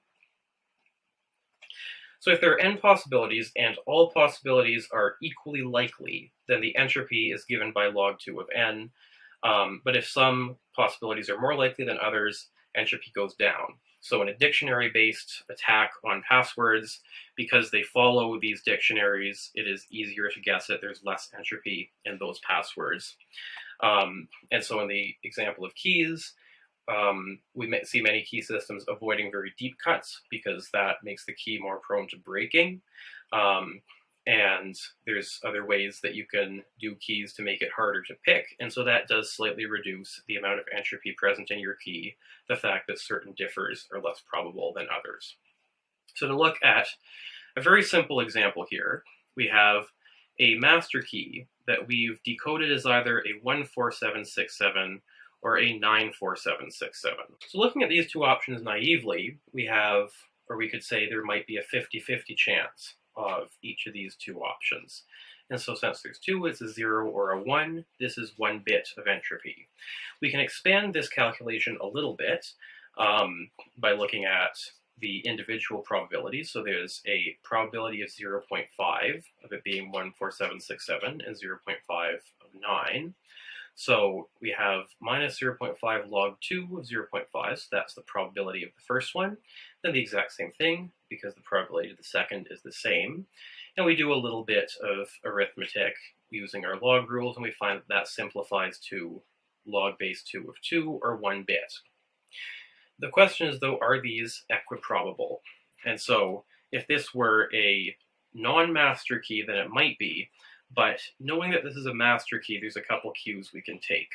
So if there are n possibilities and all possibilities are equally likely, then the entropy is given by log 2 of n. Um, but if some possibilities are more likely than others, entropy goes down. So in a dictionary-based attack on passwords, because they follow these dictionaries, it is easier to guess it. There's less entropy in those passwords. Um, and so in the example of keys, um, we see many key systems avoiding very deep cuts because that makes the key more prone to breaking. Um, and there's other ways that you can do keys to make it harder to pick, and so that does slightly reduce the amount of entropy present in your key, the fact that certain differs are less probable than others. So to look at a very simple example here, we have a master key that we've decoded as either a 14767 or a 94767. So looking at these two options naively, we have, or we could say there might be a 50-50 chance of each of these two options. And so since there's two, it's a zero or a one, this is one bit of entropy. We can expand this calculation a little bit um, by looking at the individual probabilities. So there's a probability of 0.5 of it being 14767 and 0.5 of 9. So we have minus 0.5 log 2 of 0.5, so that's the probability of the first one. Then the exact same thing, because the probability of the second is the same. And we do a little bit of arithmetic using our log rules, and we find that that simplifies to log base 2 of 2, or 1 bit. The question is, though, are these equiprobable? And so, if this were a non-master key, then it might be, but knowing that this is a master key, there's a couple cues we can take.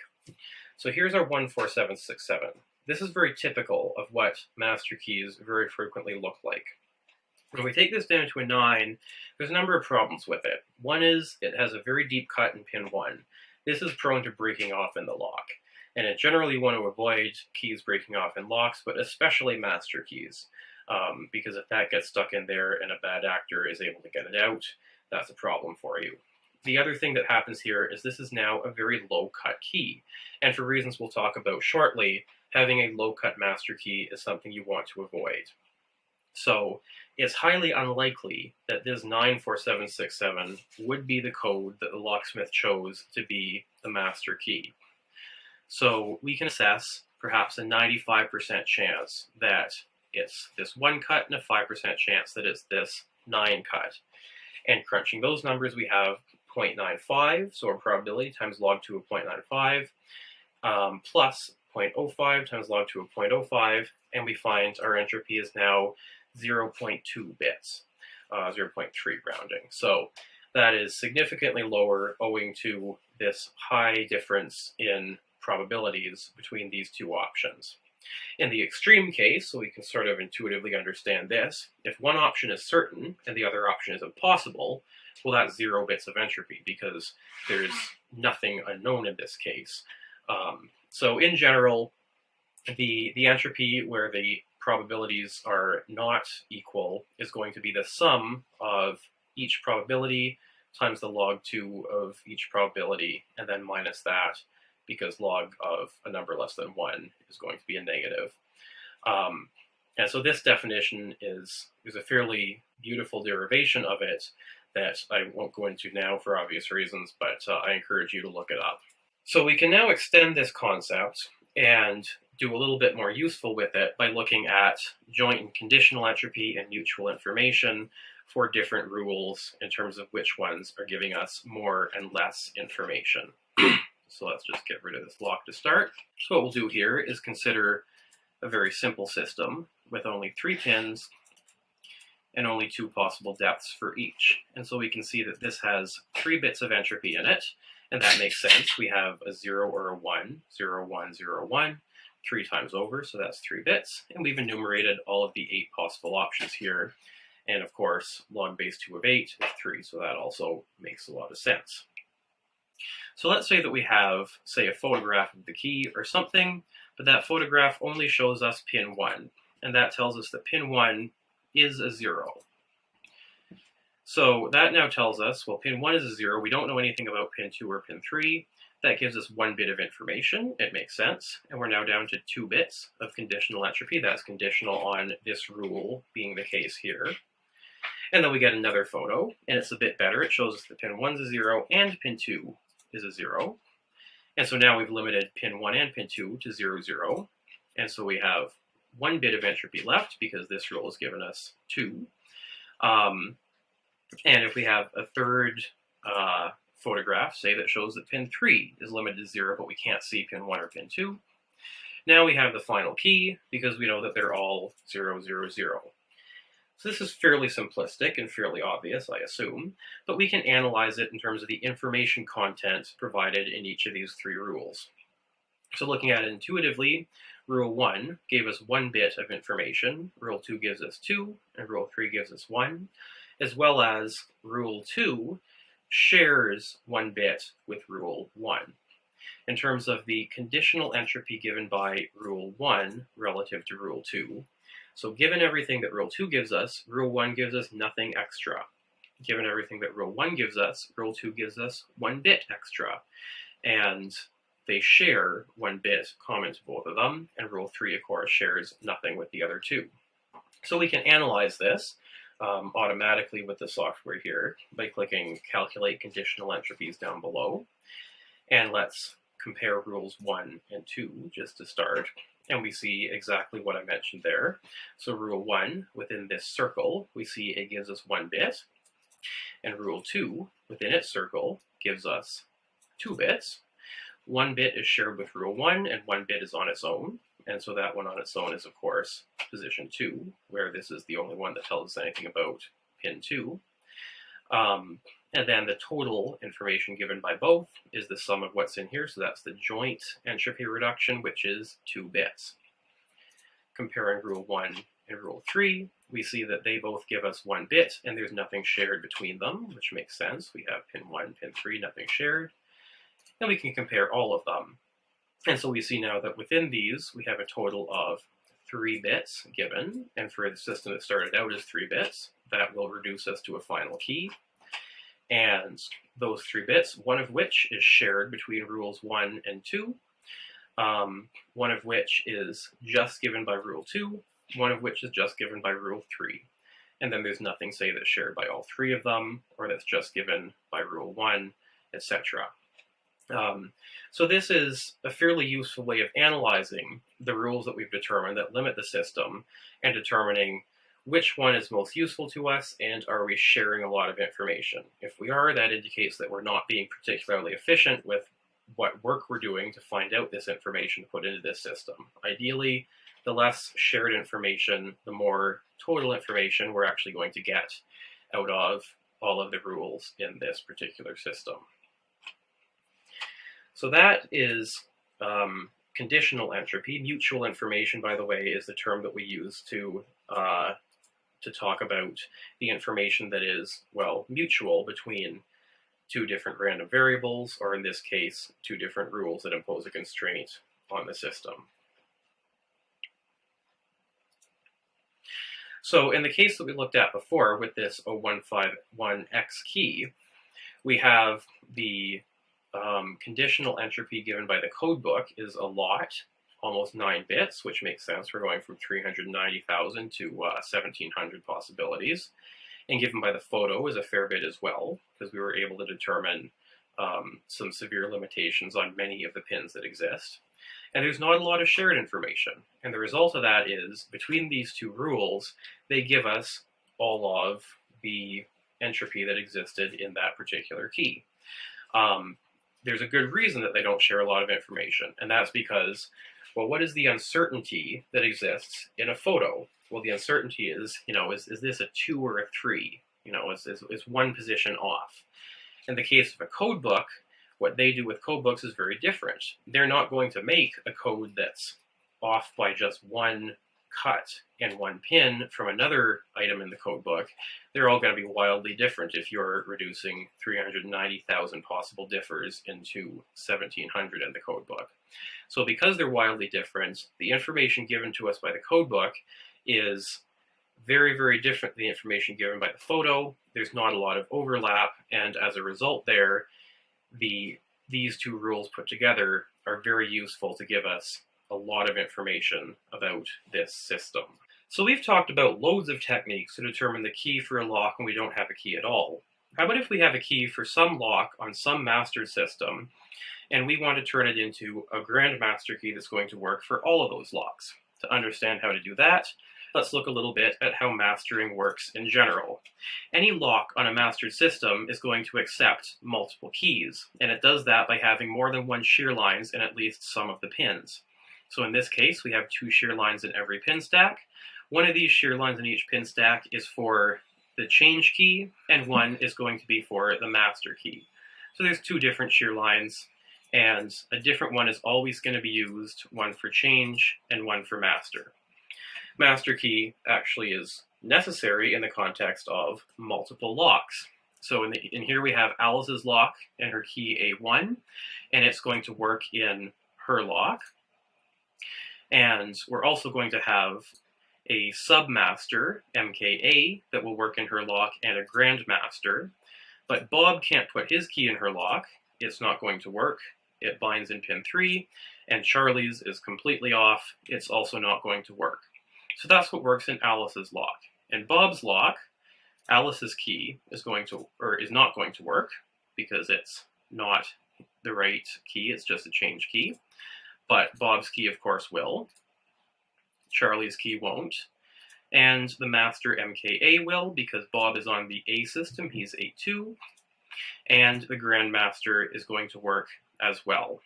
So here's our 14767. This is very typical of what master keys very frequently look like. When we take this down to a 9, there's a number of problems with it. One is it has a very deep cut in pin 1. This is prone to breaking off in the lock. And it generally want to avoid keys breaking off in locks, but especially master keys. Um, because if that gets stuck in there and a bad actor is able to get it out, that's a problem for you. The other thing that happens here is this is now a very low cut key. And for reasons we'll talk about shortly, having a low cut master key is something you want to avoid. So it's highly unlikely that this 94767 would be the code that the locksmith chose to be the master key. So we can assess perhaps a 95% chance that it's this one cut and a 5% chance that it's this nine cut. And crunching those numbers, we have 0.95, so our probability times log 2 of 0.95, um, plus 0.05 times log 2 of 0.05, and we find our entropy is now 0.2 bits, uh, 0.3 rounding. So that is significantly lower owing to this high difference in probabilities between these two options. In the extreme case, so we can sort of intuitively understand this, if one option is certain and the other option is impossible, well that's zero bits of entropy because there's nothing unknown in this case. Um, so in general, the, the entropy where the probabilities are not equal is going to be the sum of each probability times the log 2 of each probability, and then minus that, because log of a number less than 1 is going to be a negative. Um, and so this definition is, is a fairly beautiful derivation of it that I won't go into now for obvious reasons, but uh, I encourage you to look it up. So we can now extend this concept and do a little bit more useful with it by looking at joint and conditional entropy and mutual information for different rules in terms of which ones are giving us more and less information. so let's just get rid of this lock to start. So what we'll do here is consider a very simple system with only three pins and only two possible depths for each. And so we can see that this has three bits of entropy in it, and that makes sense. We have a 0 or a 1, 0, 1, 0, 1, three times over, so that's three bits. And we've enumerated all of the eight possible options here. And of course, log base 2 of 8 is 3, so that also makes a lot of sense. So let's say that we have, say, a photograph of the key or something, but that photograph only shows us pin 1. And that tells us that pin 1 is a 0. So that now tells us, well, pin 1 is a 0. We don't know anything about pin 2 or pin 3. That gives us one bit of information. It makes sense. And we're now down to two bits of conditional entropy. That's conditional on this rule being the case here. And then we get another photo, and it's a bit better. It shows us that pin 1 is a 0 and pin 2 is a 0. And so now we've limited pin 1 and pin 2 to 0, 0. And so we have one bit of entropy left because this rule has given us 2. Um, and if we have a third uh, photograph, say that shows that pin 3 is limited to 0, but we can't see pin 1 or pin 2. Now we have the final key, because we know that they're all 0, 0, 0. So this is fairly simplistic and fairly obvious, I assume, but we can analyze it in terms of the information content provided in each of these three rules. So looking at it intuitively, Rule 1 gave us one bit of information, Rule 2 gives us 2, and Rule 3 gives us 1, as well as Rule 2 shares one bit with rule 1. In terms of the conditional entropy given by rule 1 relative to rule 2, so given everything that rule 2 gives us, rule 1 gives us nothing extra. Given everything that rule 1 gives us, rule 2 gives us one bit extra. And they share one bit common to both of them, and rule 3, of course, shares nothing with the other two. So we can analyze this um, automatically with the software here by clicking Calculate Conditional Entropies down below. And let's compare rules 1 and 2 just to start. And we see exactly what I mentioned there. So rule 1, within this circle, we see it gives us 1 bit. And rule 2, within its circle, gives us 2 bits. One bit is shared with rule 1, and one bit is on its own. And so that one on its own is, of course, position 2, where this is the only one that tells us anything about pin 2. Um, and then the total information given by both is the sum of what's in here, so that's the joint entropy reduction, which is 2 bits. Comparing rule 1 and rule 3, we see that they both give us 1 bit, and there's nothing shared between them, which makes sense. We have pin 1, pin 3, nothing shared. And we can compare all of them. And so we see now that within these, we have a total of three bits given, and for the system that started out as three bits, that will reduce us to a final key. And those three bits, one of which is shared between rules one and two, um, one of which is just given by rule two, one of which is just given by rule three. and then there's nothing, say, that's shared by all three of them, or that's just given by rule one, etc. Um, so this is a fairly useful way of analyzing the rules that we've determined that limit the system and determining which one is most useful to us and are we sharing a lot of information. If we are, that indicates that we're not being particularly efficient with what work we're doing to find out this information to put into this system. Ideally, the less shared information, the more total information we're actually going to get out of all of the rules in this particular system. So that is um, conditional entropy. Mutual information, by the way, is the term that we use to uh, to talk about the information that is, well, mutual between two different random variables, or in this case, two different rules that impose a constraint on the system. So in the case that we looked at before with this 0151x key, we have the um, conditional entropy given by the codebook is a lot, almost 9 bits, which makes sense. We're going from 390,000 to uh, 1,700 possibilities. And given by the photo is a fair bit as well, because we were able to determine um, some severe limitations on many of the pins that exist. And there's not a lot of shared information. And the result of that is, between these two rules, they give us all of the entropy that existed in that particular key. Um, there's a good reason that they don't share a lot of information, and that's because, well, what is the uncertainty that exists in a photo? Well, the uncertainty is, you know, is, is this a two or a three? You know, is, is, is one position off? In the case of a code book, what they do with code books is very different. They're not going to make a code that's off by just one cut and one pin from another item in the code book, they're all going to be wildly different if you're reducing 390,000 possible differs into 1700 in the code book. So because they're wildly different, the information given to us by the code book is very, very different than the information given by the photo. There's not a lot of overlap, and as a result there, the these two rules put together are very useful to give us a lot of information about this system. So we've talked about loads of techniques to determine the key for a lock when we don't have a key at all. How about if we have a key for some lock on some mastered system, and we want to turn it into a grandmaster key that's going to work for all of those locks? To understand how to do that, let's look a little bit at how mastering works in general. Any lock on a mastered system is going to accept multiple keys, and it does that by having more than one shear lines in at least some of the pins. So in this case, we have two shear lines in every pin stack. One of these shear lines in each pin stack is for the change key, and one is going to be for the master key. So there's two different shear lines, and a different one is always going to be used, one for change and one for master. Master key actually is necessary in the context of multiple locks. So in, the, in here we have Alice's lock and her key A1, and it's going to work in her lock. And we're also going to have a submaster, MKA, that will work in her lock, and a grandmaster. But Bob can't put his key in her lock. It's not going to work. It binds in pin 3, and Charlie's is completely off. It's also not going to work. So that's what works in Alice's lock. In Bob's lock, Alice's key is going to, or is not going to work because it's not the right key, it's just a change key but Bob's key, of course, will. Charlie's key won't. And the master MKA will, because Bob is on the A system, he's A2. And the Grandmaster is going to work as well.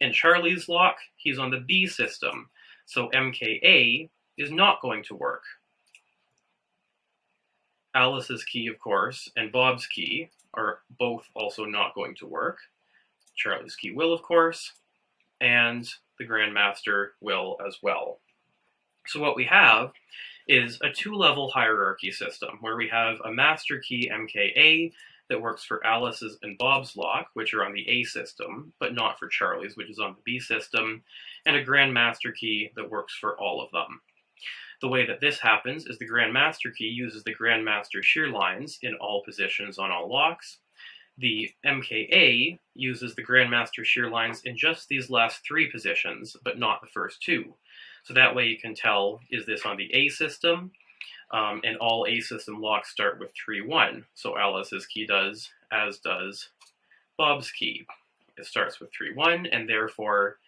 In Charlie's lock, he's on the B system, so MKA is not going to work. Alice's key, of course, and Bob's key are both also not going to work. Charlie's key will, of course, and the Grandmaster will as well. So what we have is a two-level hierarchy system where we have a master key MKA that works for Alice's and Bob's lock, which are on the A system, but not for Charlie's, which is on the B system, and a Grandmaster key that works for all of them. The way that this happens is the Grandmaster key uses the Grandmaster shear lines in all positions on all locks, the MKA uses the Grandmaster shear lines in just these last three positions, but not the first two. So that way you can tell, is this on the A system? Um, and all A system locks start with 3-1. So Alice's key does, as does Bob's key. It starts with 3-1, and therefore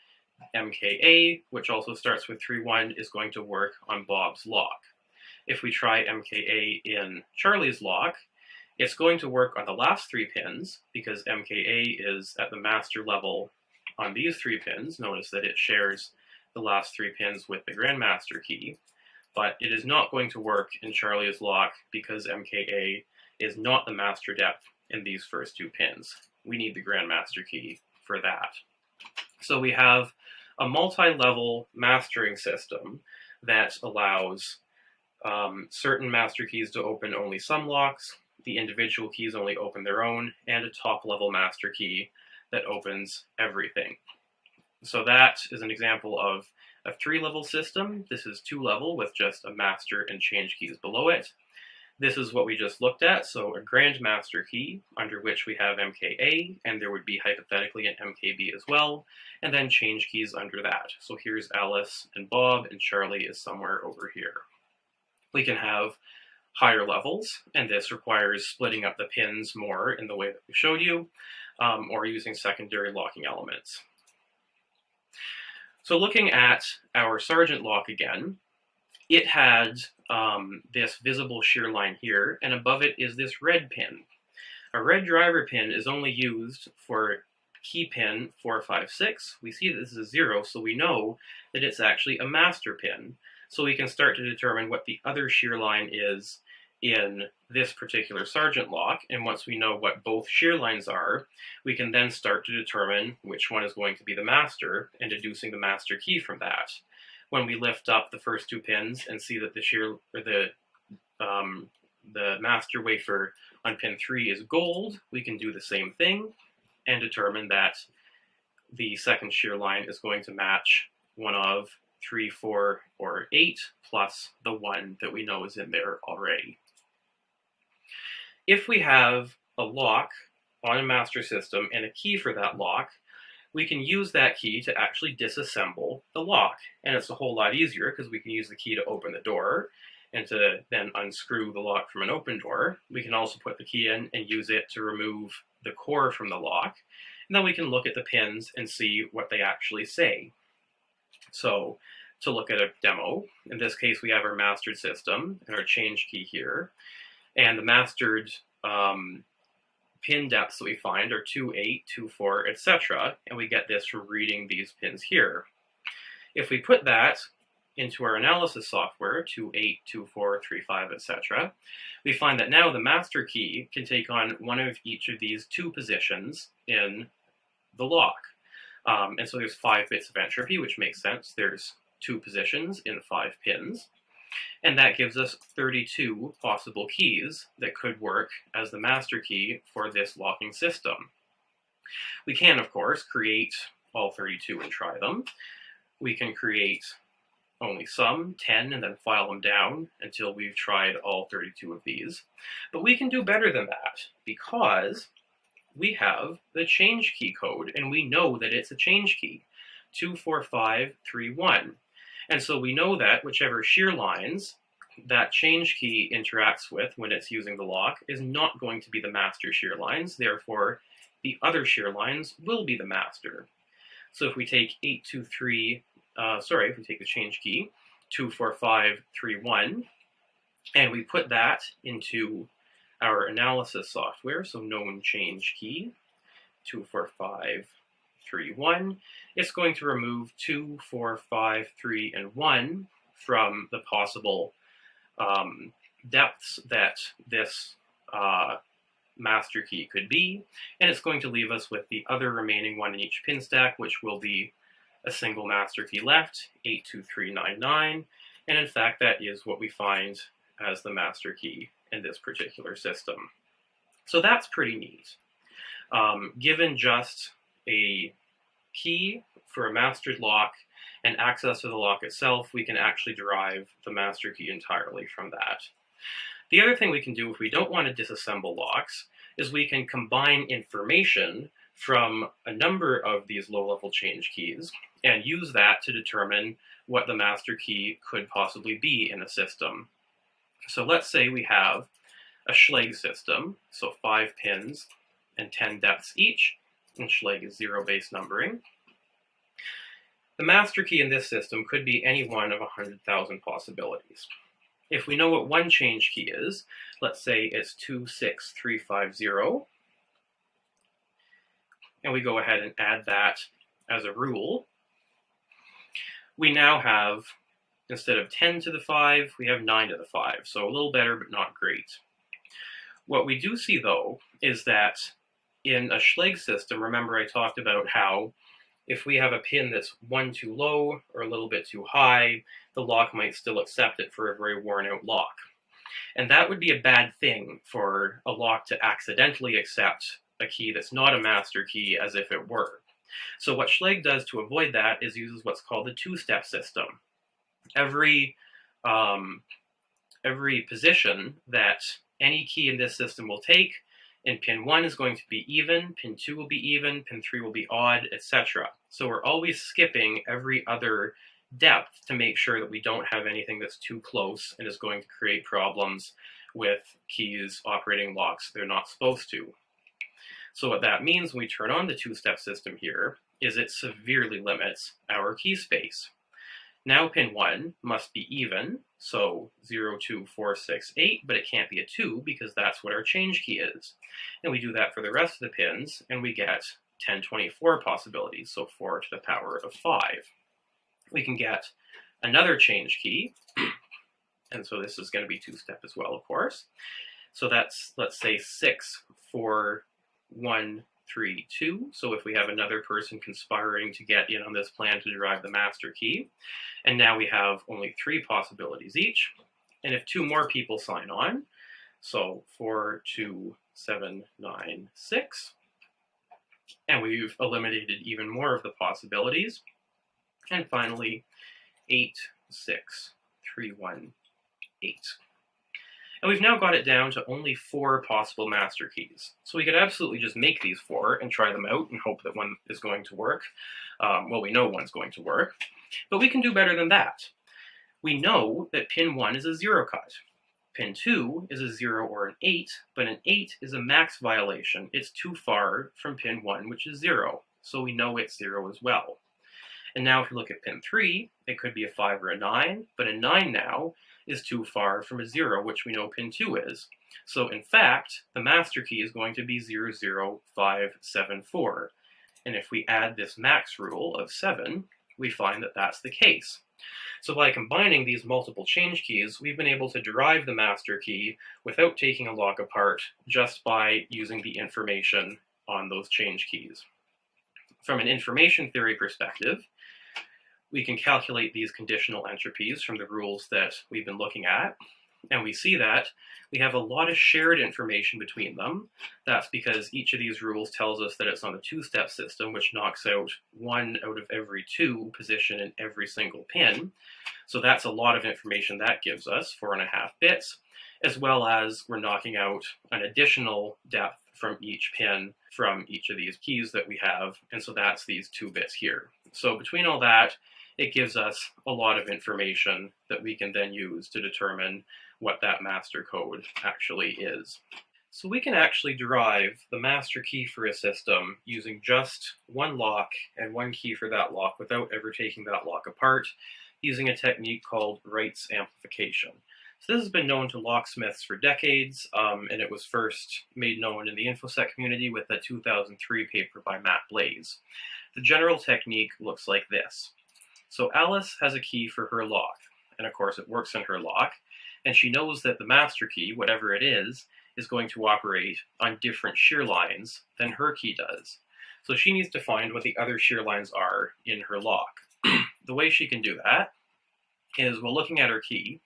MKA, which also starts with 3-1, is going to work on Bob's lock. If we try MKA in Charlie's lock, it's going to work on the last three pins because MKA is at the master level on these three pins. Notice that it shares the last three pins with the Grandmaster key, but it is not going to work in Charlie's lock because MKA is not the master depth in these first two pins. We need the Grandmaster key for that. So we have a multi-level mastering system that allows um, certain master keys to open only some locks, the individual keys only open their own, and a top-level master key that opens everything. So that is an example of a three-level system. This is two-level with just a master and change keys below it. This is what we just looked at, so a grand master key, under which we have MKA, and there would be hypothetically an MKB as well, and then change keys under that. So here's Alice and Bob, and Charlie is somewhere over here. We can have higher levels, and this requires splitting up the pins more in the way that we showed you, um, or using secondary locking elements. So looking at our Sargent lock again, it had um, this visible shear line here, and above it is this red pin. A red driver pin is only used for key pin 456. We see that this is a zero, so we know that it's actually a master pin. So we can start to determine what the other shear line is in this particular Sargent lock, and once we know what both shear lines are, we can then start to determine which one is going to be the master and deducing the master key from that. When we lift up the first two pins and see that the shear or the um, the master wafer on pin 3 is gold, we can do the same thing and determine that the second shear line is going to match one of 3, 4, or 8 plus the 1 that we know is in there already. If we have a lock on a master system and a key for that lock, we can use that key to actually disassemble the lock. And it's a whole lot easier because we can use the key to open the door and to then unscrew the lock from an open door. We can also put the key in and use it to remove the core from the lock. And then we can look at the pins and see what they actually say. So to look at a demo, in this case we have our mastered system and our change key here and the mastered um, pin depths that we find are 2, 8, 2, 4, etc. And we get this from reading these pins here. If we put that into our analysis software, 2, 8, 2, 4, 3, 5, etc., we find that now the master key can take on one of each of these two positions in the lock. Um, and so there's five bits of entropy, which makes sense. There's two positions in five pins. And that gives us 32 possible keys that could work as the master key for this locking system. We can, of course, create all 32 and try them. We can create only some, 10, and then file them down until we've tried all 32 of these. But we can do better than that because we have the change key code and we know that it's a change key, 24531. And so we know that whichever shear lines that change key interacts with when it's using the lock is not going to be the master shear lines, therefore the other shear lines will be the master. So if we take 823, uh, sorry, if we take the change key, 24531, and we put that into our analysis software, so known change key, 245 3, 1, it's going to remove 2, 4, 5, 3, and 1 from the possible um, depths that this uh, master key could be, and it's going to leave us with the other remaining one in each pin stack, which will be a single master key left, 82399, and in fact that is what we find as the master key in this particular system. So that's pretty neat. Um, given just a key for a mastered lock and access to the lock itself, we can actually derive the master key entirely from that. The other thing we can do if we don't want to disassemble locks is we can combine information from a number of these low-level change keys and use that to determine what the master key could possibly be in a system. So let's say we have a Schlage system, so five pins and 10 depths each, and Schlage is zero base numbering. The master key in this system could be any one of 100,000 possibilities. If we know what one change key is, let's say it's 26350, and we go ahead and add that as a rule, we now have, instead of 10 to the 5, we have 9 to the 5. So a little better, but not great. What we do see, though, is that in a Schlage system, remember I talked about how if we have a pin that's one too low or a little bit too high, the lock might still accept it for a very worn out lock. And that would be a bad thing for a lock to accidentally accept a key that's not a master key as if it were. So what Schlage does to avoid that is uses what's called the two-step system. Every, um, every position that any key in this system will take and pin 1 is going to be even, pin 2 will be even, pin 3 will be odd, etc. So we're always skipping every other depth to make sure that we don't have anything that's too close and is going to create problems with keys operating locks they're not supposed to. So what that means when we turn on the two-step system here is it severely limits our key space. Now pin 1 must be even, so 0, 2, 4, 6, 8, but it can't be a 2 because that's what our change key is. And we do that for the rest of the pins, and we get 1024 possibilities, so 4 to the power of 5. We can get another change key, and so this is going to be two-step as well, of course. So that's, let's say, 6, 4, 1, three, two. So if we have another person conspiring to get in on this plan to derive the master key, and now we have only three possibilities each. And if two more people sign on, so four, two, seven, nine, six, and we've eliminated even more of the possibilities. And finally, eight, six, three, one, eight. And we've now got it down to only four possible master keys. So we could absolutely just make these four and try them out and hope that one is going to work. Um, well, we know one's going to work, but we can do better than that. We know that pin 1 is a zero cut. Pin 2 is a 0 or an 8, but an 8 is a max violation. It's too far from pin 1, which is 0, so we know it's 0 as well. And now if you look at pin 3, it could be a 5 or a 9, but a 9 now is too far from a 0, which we know pin 2 is. So in fact, the master key is going to be 00574. And if we add this max rule of 7, we find that that's the case. So by combining these multiple change keys, we've been able to derive the master key without taking a lock apart, just by using the information on those change keys. From an information theory perspective, we can calculate these conditional entropies from the rules that we've been looking at. And we see that we have a lot of shared information between them. That's because each of these rules tells us that it's on a two-step system, which knocks out one out of every two position in every single pin. So that's a lot of information that gives us, four and a half bits, as well as we're knocking out an additional depth from each pin from each of these keys that we have. And so that's these two bits here. So between all that, it gives us a lot of information that we can then use to determine what that master code actually is. So we can actually derive the master key for a system using just one lock and one key for that lock without ever taking that lock apart using a technique called rights amplification. So this has been known to locksmiths for decades, um, and it was first made known in the InfoSec community with a 2003 paper by Matt Blaze. The general technique looks like this. So Alice has a key for her lock, and of course it works in her lock, and she knows that the master key, whatever it is, is going to operate on different shear lines than her key does. So she needs to find what the other shear lines are in her lock. the way she can do that is, while looking at her key,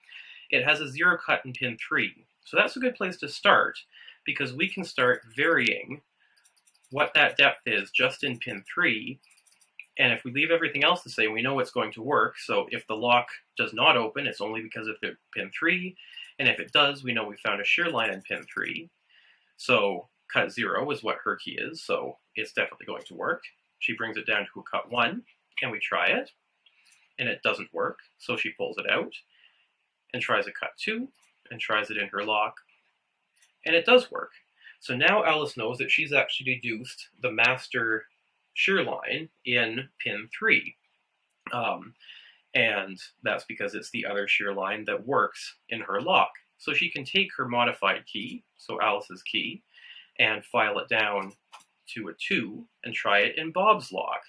it has a zero cut in pin 3. So that's a good place to start, because we can start varying what that depth is just in pin 3 and if we leave everything else the same, we know it's going to work. So if the lock does not open, it's only because of the pin 3. And if it does, we know we found a shear line in pin 3. So cut 0 is what her key is, so it's definitely going to work. She brings it down to a cut 1, and we try it. And it doesn't work, so she pulls it out and tries a cut 2, and tries it in her lock, and it does work. So now Alice knows that she's actually deduced the master shear line in pin 3. Um, and that's because it's the other shear line that works in her lock. So she can take her modified key, so Alice's key, and file it down to a 2 and try it in Bob's lock.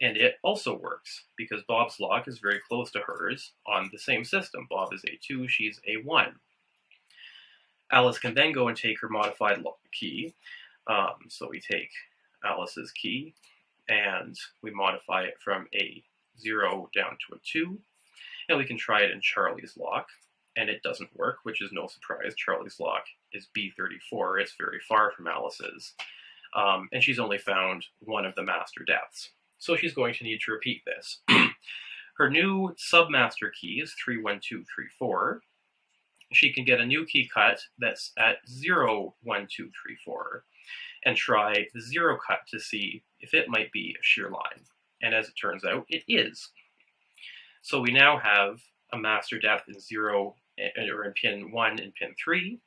And it also works because Bob's lock is very close to hers on the same system. Bob is A2, she's A1. Alice can then go and take her modified key. Um, so we take Alice's key and we modify it from a 0 down to a 2. And we can try it in Charlie's lock, and it doesn't work, which is no surprise. Charlie's lock is B34. It's very far from Alice's. Um, and she's only found one of the master depths. So she's going to need to repeat this. Her new submaster key is 31234. She can get a new key cut that's at 01234 and try the zero cut to see if it might be a shear line. And as it turns out, it is. So we now have a master depth in 0, eh, or in pin 1 and pin 3.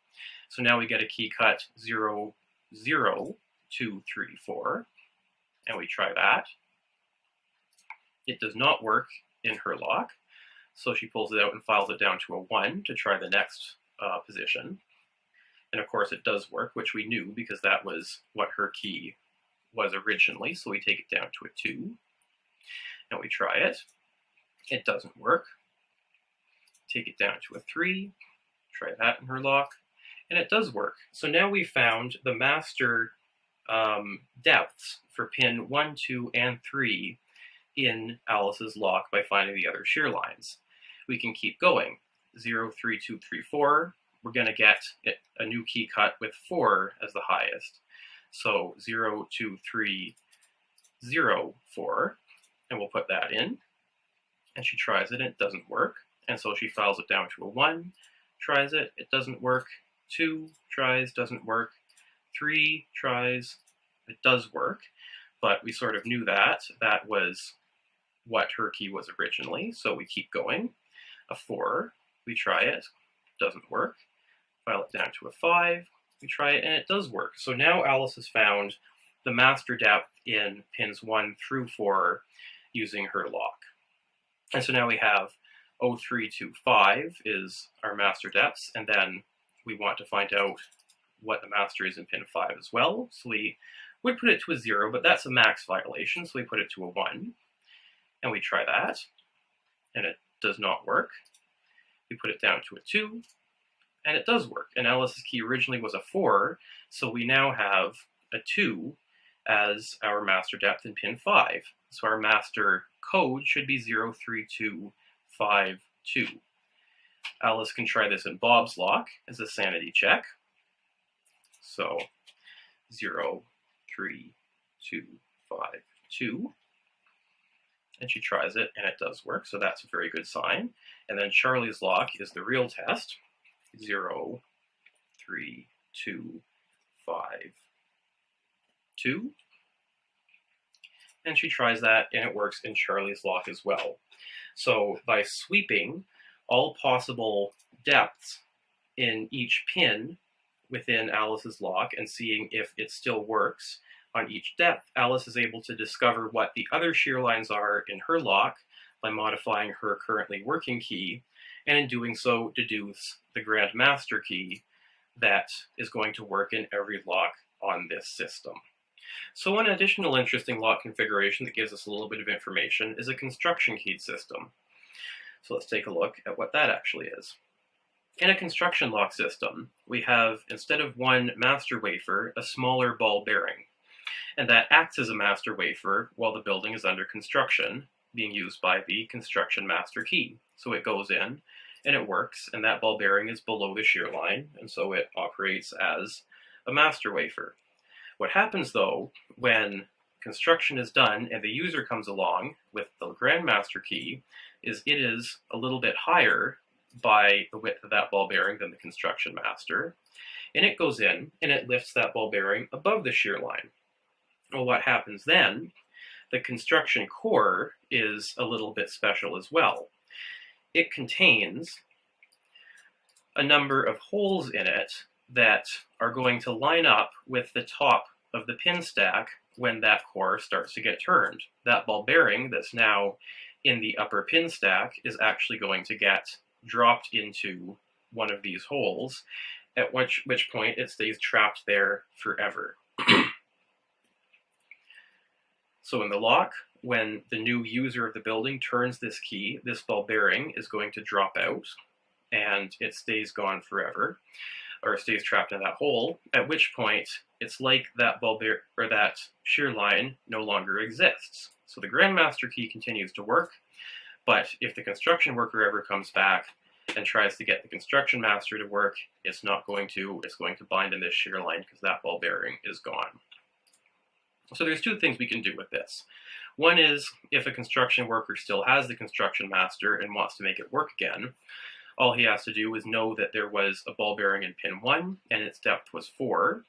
So now we get a key cut 0, 0, 2, 3, 4. And we try that. It does not work in her lock. So she pulls it out and files it down to a 1 to try the next uh, position. And of course it does work, which we knew because that was what her key was originally. So we take it down to a 2 and we try it. It doesn't work. Take it down to a 3, try that in her lock, and it does work. So now we found the master um, depths for pin 1, 2, and 3 in Alice's lock by finding the other shear lines. We can keep going. 0, 3, 2, 3, 4, we're going to get a new key cut with 4 as the highest. So 0, 2, 3, 0, 4, and we'll put that in. And she tries it, and it doesn't work. And so she files it down to a 1, tries it, it doesn't work. 2 tries, doesn't work. 3 tries, it does work. But we sort of knew that. That was what her key was originally, so we keep going. A 4, we try it, doesn't work file it down to a 5, we try it, and it does work. So now Alice has found the master depth in pins 1 through 4 using her lock. And so now we have 0325 is our master depths, and then we want to find out what the master is in pin 5 as well. So we would put it to a 0, but that's a max violation, so we put it to a 1. And we try that, and it does not work. We put it down to a 2, and it does work. And Alice's key originally was a 4, so we now have a 2 as our master depth in pin 5. So our master code should be 03252. Alice can try this in Bob's lock as a sanity check. So 03252. And she tries it, and it does work, so that's a very good sign. And then Charlie's lock is the real test zero, three, two, five, two. And she tries that, and it works in Charlie's lock as well. So by sweeping all possible depths in each pin within Alice's lock and seeing if it still works on each depth, Alice is able to discover what the other shear lines are in her lock by modifying her currently working key and in doing so deduce the Grand Master key that is going to work in every lock on this system. So an additional interesting lock configuration that gives us a little bit of information is a construction keyed system. So let's take a look at what that actually is. In a construction lock system, we have, instead of one master wafer, a smaller ball bearing. And that acts as a master wafer while the building is under construction, being used by the construction master key. So it goes in and it works, and that ball bearing is below the shear line, and so it operates as a master wafer. What happens though, when construction is done and the user comes along with the Grandmaster key, is it is a little bit higher by the width of that ball bearing than the construction master, and it goes in and it lifts that ball bearing above the shear line. Well, what happens then the construction core is a little bit special as well. It contains a number of holes in it that are going to line up with the top of the pin stack when that core starts to get turned. That ball bearing that's now in the upper pin stack is actually going to get dropped into one of these holes, at which, which point it stays trapped there forever. so in the lock, when the new user of the building turns this key, this ball bearing is going to drop out and it stays gone forever or stays trapped in that hole, at which point it's like that ball bear or that shear line no longer exists. So the Grandmaster key continues to work, but if the construction worker ever comes back and tries to get the construction master to work, it's not going to, it's going to bind in this shear line because that ball bearing is gone. So there's two things we can do with this. One is if a construction worker still has the construction master and wants to make it work again, all he has to do is know that there was a ball bearing in pin 1 and its depth was 4.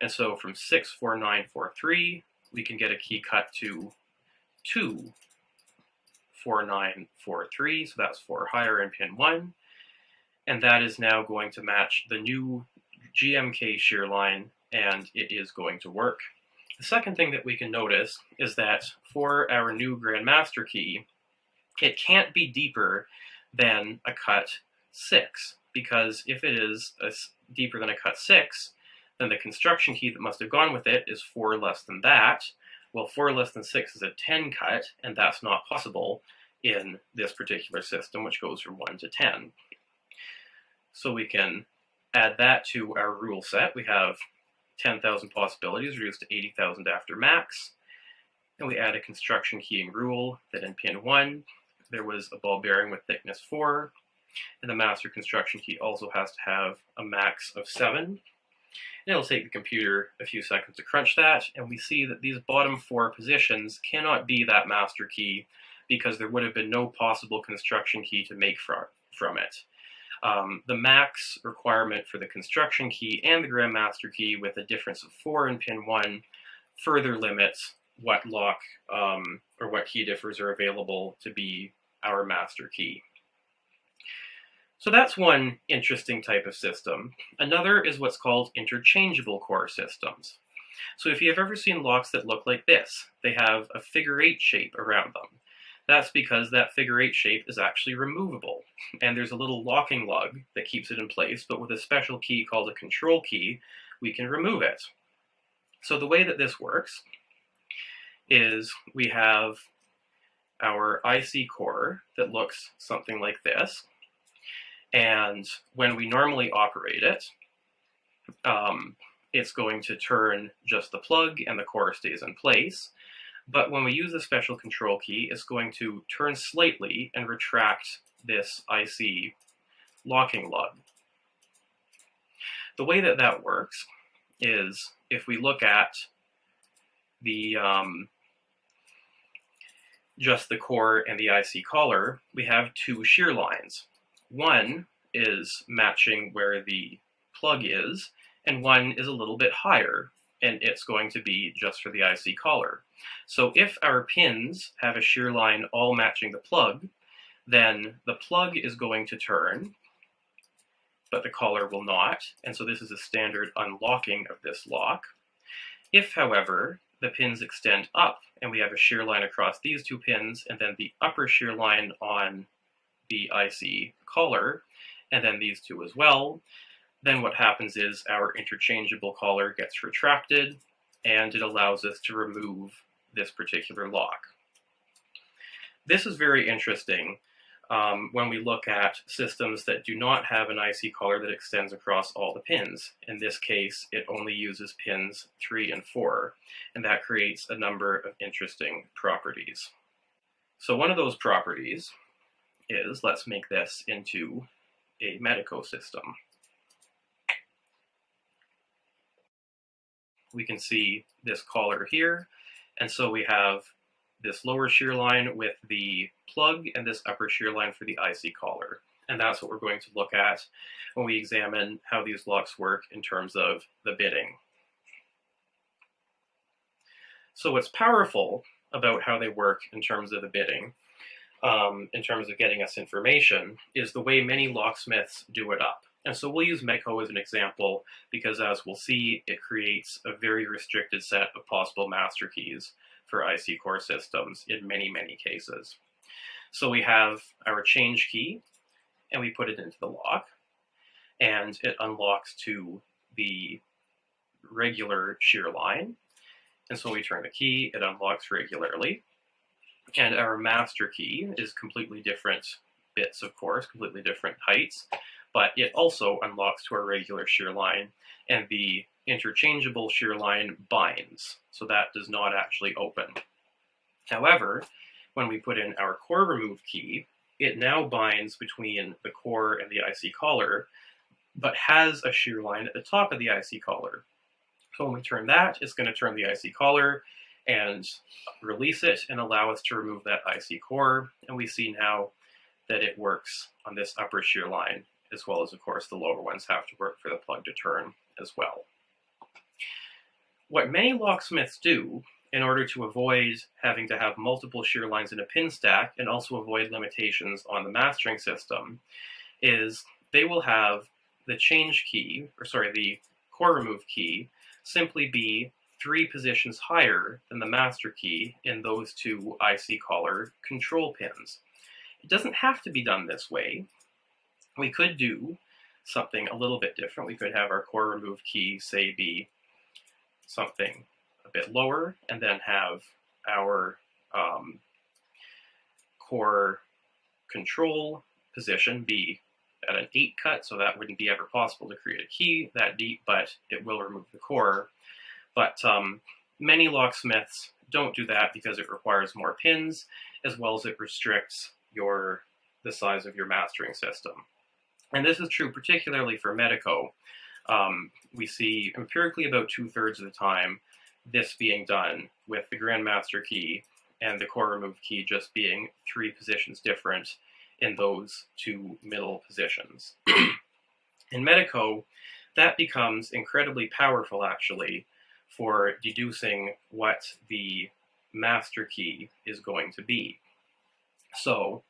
And so from 6, 4, 9, 4, 3, we can get a key cut to 2, 4, 9, 4, 3. So that's 4 higher in pin 1. And that is now going to match the new GMK shear line and it is going to work. The second thing that we can notice is that for our new Grandmaster key, it can't be deeper than a cut 6, because if it is a, deeper than a cut 6, then the construction key that must have gone with it is 4 less than that. Well, 4 less than 6 is a 10 cut, and that's not possible in this particular system, which goes from 1 to 10. So we can add that to our rule set. We have 10,000 possibilities reduced to 80,000 after max. And we add a construction keying rule that in pin 1, there was a ball bearing with thickness 4, and the master construction key also has to have a max of 7. And it'll take the computer a few seconds to crunch that, and we see that these bottom four positions cannot be that master key because there would have been no possible construction key to make from, from it. Um, the max requirement for the construction key and the grandmaster key with a difference of 4 in pin 1 further limits what lock um, or what key differs are available to be our master key. So that's one interesting type of system. Another is what's called interchangeable core systems. So if you've ever seen locks that look like this, they have a figure eight shape around them. That's because that figure eight shape is actually removable, and there's a little locking lug that keeps it in place, but with a special key called a control key, we can remove it. So the way that this works is we have our IC core that looks something like this. And when we normally operate it, um, it's going to turn just the plug and the core stays in place. But when we use the special control key, it's going to turn slightly and retract this IC locking lug. The way that that works is if we look at the um, just the core and the IC collar, we have two shear lines. One is matching where the plug is, and one is a little bit higher, and it's going to be just for the IC collar. So if our pins have a shear line all matching the plug, then the plug is going to turn, but the collar will not, and so this is a standard unlocking of this lock. If, however, the pins extend up and we have a shear line across these two pins and then the upper shear line on the IC collar and then these two as well, then what happens is our interchangeable collar gets retracted and it allows us to remove this particular lock. This is very interesting um, when we look at systems that do not have an IC collar that extends across all the pins. In this case, it only uses pins 3 and 4, and that creates a number of interesting properties. So one of those properties is, let's make this into a Medeco system. We can see this collar here, and so we have this lower shear line with the plug and this upper shear line for the IC collar. And that's what we're going to look at when we examine how these locks work in terms of the bitting. So what's powerful about how they work in terms of the bitting, um, in terms of getting us information, is the way many locksmiths do it up. And so we'll use Medeco as an example because as we'll see, it creates a very restricted set of possible master keys for IC core systems in many, many cases. So we have our change key and we put it into the lock and it unlocks to the regular shear line. And so we turn the key, it unlocks regularly. And our master key is completely different bits, of course, completely different heights, but it also unlocks to our regular shear line, and the interchangeable shear line binds, so that does not actually open. However, when we put in our core remove key, it now binds between the core and the IC collar, but has a shear line at the top of the IC collar. So when we turn that, it's going to turn the IC collar and release it and allow us to remove that IC core. And we see now that it works on this upper shear line, as well as, of course, the lower ones have to work for the plug to turn as well. What many locksmiths do in order to avoid having to have multiple shear lines in a pin stack and also avoid limitations on the mastering system is they will have the change key, or sorry, the core remove key, simply be three positions higher than the master key in those two IC collar control pins. It doesn't have to be done this way. We could do something a little bit different. We could have our core remove key, say, be something a bit lower, and then have our um, core control position be at an 8 cut, so that wouldn't be ever possible to create a key that deep, but it will remove the core. But um, many locksmiths don't do that because it requires more pins, as well as it restricts your the size of your mastering system. And this is true particularly for Medeco. Um, we see empirically about two-thirds of the time this being done with the Grandmaster key and the core remove key just being three positions different in those two middle positions. in Medeco, that becomes incredibly powerful actually for deducing what the master key is going to be. So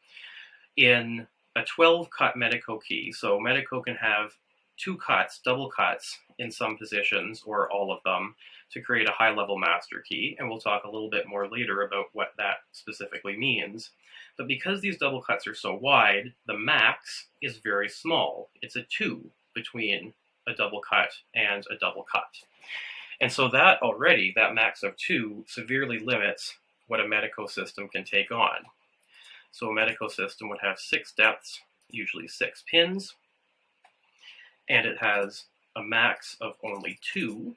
in a 12 cut Medeco key, so Medeco can have two cuts, double cuts in some positions or all of them to create a high level master key. And we'll talk a little bit more later about what that specifically means. But because these double cuts are so wide, the max is very small. It's a two between a double cut and a double cut. And so that already, that max of two, severely limits what a Medeco system can take on. So a Medeco system would have six depths, usually six pins, and it has a max of only two.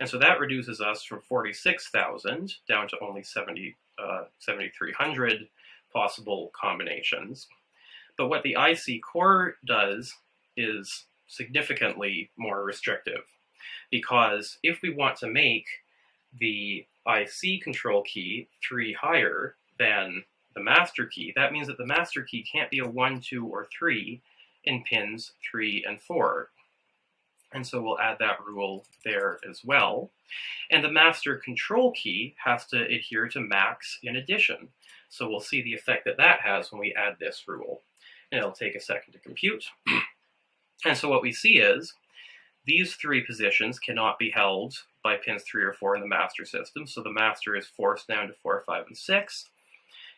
And so that reduces us from 46,000 down to only 70, uh, 7,300 possible combinations. But what the IC core does is significantly more restrictive because if we want to make the IC control key three higher than the master key, that means that the master key can't be a one, two, or three in pins three and four. And so we'll add that rule there as well. And the master control key has to adhere to max in addition. So we'll see the effect that that has when we add this rule. And it'll take a second to compute. and so what we see is these three positions cannot be held by pins 3 or 4 in the master system, so the master is forced down to 4, 5, and 6.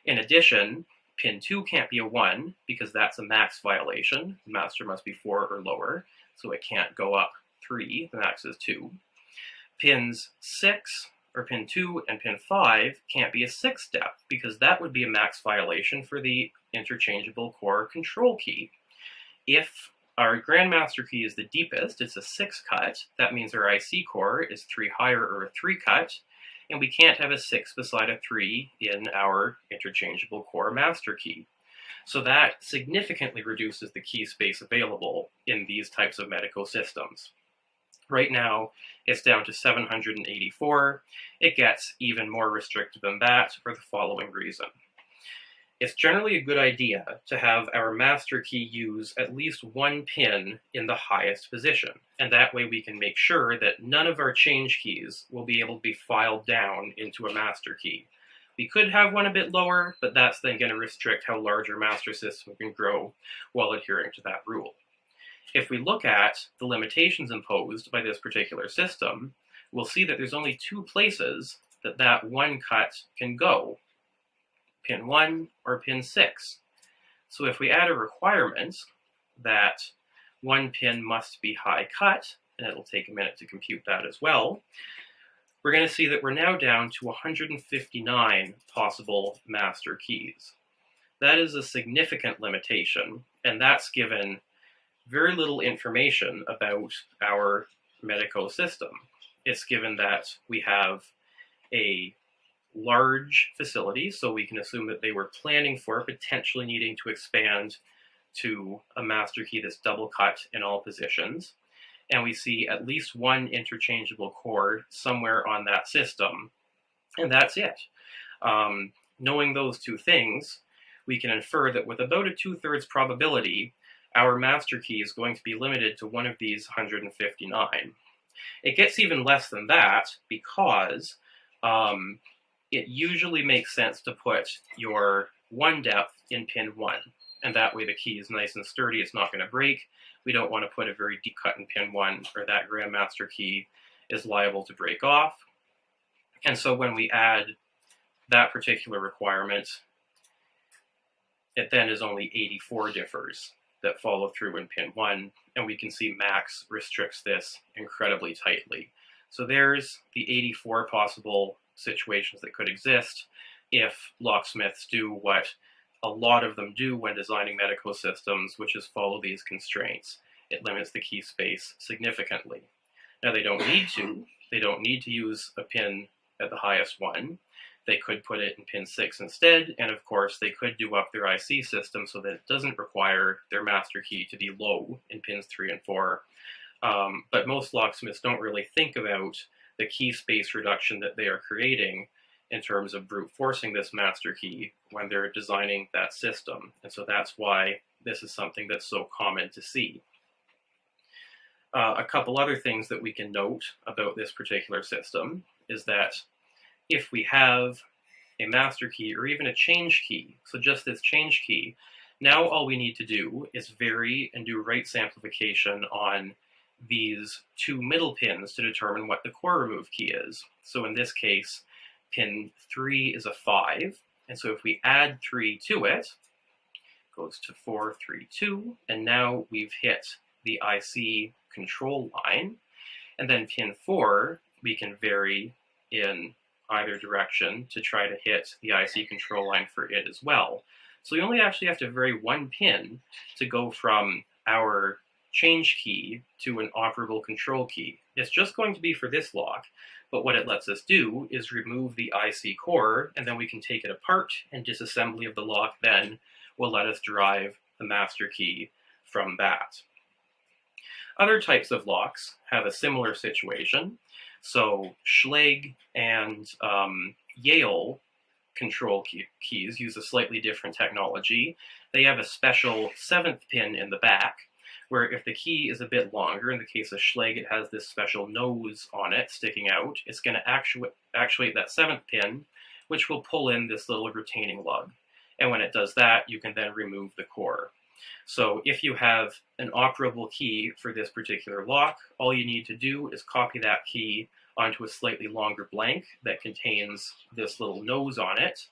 In addition, pin 2 can't be a 1 because that's a max violation. The master must be 4 or lower, so it can't go up 3. The max is 2. Pins 6, or pin 2 and pin 5 can't be a 6 step because that would be a max violation for the interchangeable core control key. If our Grandmaster key is the deepest, it's a 6 cut. That means our IC core is 3 higher or a 3 cut, and we can't have a 6 beside a 3 in our interchangeable core master key. So that significantly reduces the key space available in these types of Medeco systems. Right now, it's down to 784. It gets even more restrictive than that for the following reason. It's generally a good idea to have our master key use at least one pin in the highest position, and that way we can make sure that none of our change keys will be able to be filed down into a master key. We could have one a bit lower, but that's then going to restrict how large our master system can grow while adhering to that rule. If we look at the limitations imposed by this particular system, we'll see that there's only two places that that one cut can go, pin 1 or pin 6. So if we add a requirement that one pin must be high cut, and it'll take a minute to compute that as well, we're going to see that we're now down to 159 possible master keys. That is a significant limitation, and that's given very little information about our Medeco system. It's given that we have a large facilities, so we can assume that they were planning for potentially needing to expand to a master key that's double cut in all positions. And we see at least one interchangeable core somewhere on that system. And that's it. Um, knowing those two things, we can infer that with about a two-thirds probability, our master key is going to be limited to one of these 159. It gets even less than that because um, it usually makes sense to put your one depth in pin one. And that way the key is nice and sturdy, it's not going to break. We don't want to put a very deep cut in pin one or that Grandmaster key is liable to break off. And so when we add that particular requirement, it then is only 84 differs that follow through in pin one, and we can see Max restricts this incredibly tightly. So there's the 84 possible situations that could exist if locksmiths do what a lot of them do when designing medical systems, which is follow these constraints. It limits the key space significantly. Now they don't need to. They don't need to use a pin at the highest one. They could put it in pin 6 instead, and of course they could do up their IC system so that it doesn't require their master key to be low in pins 3 and 4. Um, but most locksmiths don't really think about the key space reduction that they are creating in terms of brute forcing this master key when they're designing that system. And so that's why this is something that's so common to see. Uh, a couple other things that we can note about this particular system is that if we have a master key or even a change key, so just this change key, now all we need to do is vary and do right samplification on these two middle pins to determine what the core remove key is. So in this case, pin 3 is a 5, and so if we add 3 to it, it goes to 4, 3, 2, and now we've hit the IC control line. And then pin 4, we can vary in either direction to try to hit the IC control line for it as well. So we only actually have to vary one pin to go from our change key to an operable control key. It's just going to be for this lock, but what it lets us do is remove the IC core, and then we can take it apart, and disassembly of the lock then will let us derive the master key from that. Other types of locks have a similar situation. So Schlage and um, Yale control key keys use a slightly different technology. They have a special seventh pin in the back where if the key is a bit longer, in the case of Schlage, it has this special nose on it sticking out, it's going to actuate, actuate that seventh pin, which will pull in this little retaining lug. And when it does that, you can then remove the core. So if you have an operable key for this particular lock, all you need to do is copy that key onto a slightly longer blank that contains this little nose on it,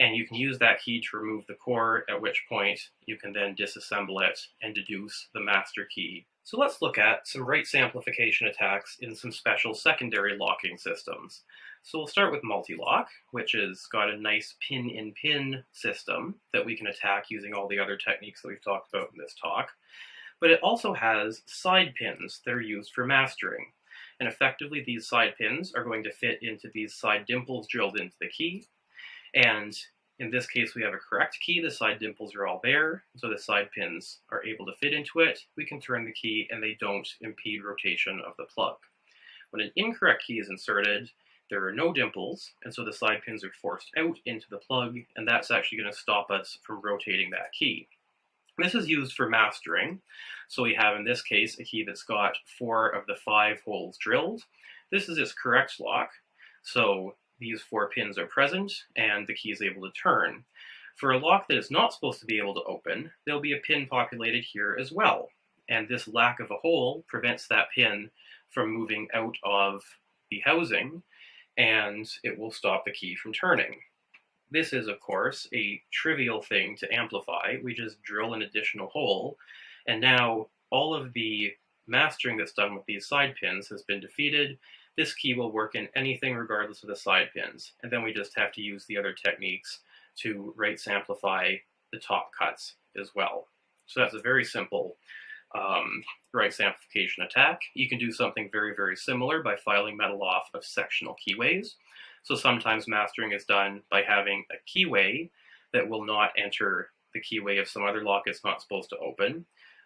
and you can use that key to remove the core, at which point you can then disassemble it and deduce the master key. So let's look at some right samplification attacks in some special secondary locking systems. So we'll start with multi-lock, which has got a nice pin-in-pin -pin system that we can attack using all the other techniques that we've talked about in this talk. But it also has side pins that are used for mastering. And effectively, these side pins are going to fit into these side dimples drilled into the key, and in this case, we have a correct key. The side dimples are all there, so the side pins are able to fit into it. We can turn the key and they don't impede rotation of the plug. When an incorrect key is inserted, there are no dimples, and so the side pins are forced out into the plug, and that's actually going to stop us from rotating that key. This is used for mastering. So we have, in this case, a key that's got four of the five holes drilled. This is its correct lock. So these four pins are present and the key is able to turn. For a lock that is not supposed to be able to open, there'll be a pin populated here as well. And this lack of a hole prevents that pin from moving out of the housing and it will stop the key from turning. This is, of course, a trivial thing to amplify. We just drill an additional hole, and now all of the mastering that's done with these side pins has been defeated. This key will work in anything regardless of the side pins, and then we just have to use the other techniques to right samplify the top cuts as well. So that's a very simple um, right amplification attack. You can do something very, very similar by filing metal off of sectional keyways. So sometimes mastering is done by having a keyway that will not enter the keyway of some other lock it's not supposed to open,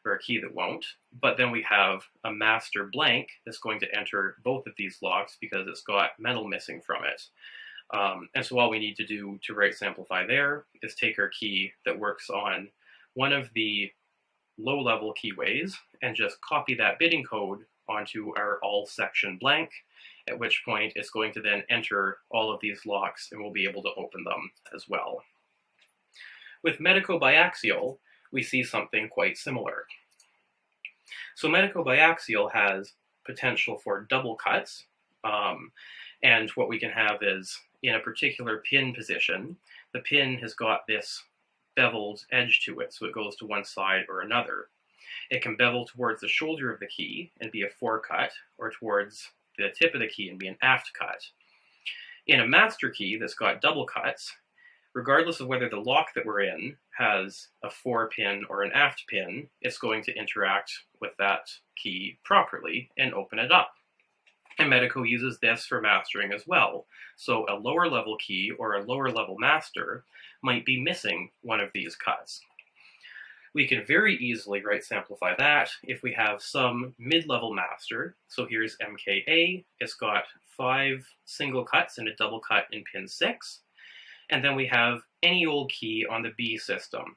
or a key that won't. But then we have a master blank that's going to enter both of these locks because it's got metal missing from it. Um, and so all we need to do to right samplify there is take our key that works on one of the low-level keyways and just copy that bidding code onto our all section blank, at which point it's going to then enter all of these locks and we'll be able to open them as well. With medico biaxial, we see something quite similar. So Medeco biaxial has potential for double cuts, um, and what we can have is in a particular pin position, the pin has got this beveled edge to it, so it goes to one side or another. It can bevel towards the shoulder of the key and be a forecut, or towards the tip of the key and be an aft cut. In a master key that's got double cuts, regardless of whether the lock that we're in has a fore pin or an aft pin, it's going to interact with that key properly and open it up. And Medeco uses this for mastering as well. So a lower level key or a lower level master might be missing one of these cuts. We can very easily right samplify that if we have some mid-level master. So here's MKA, it's got five single cuts and a double cut in pin six. And then we have any old key on the B system.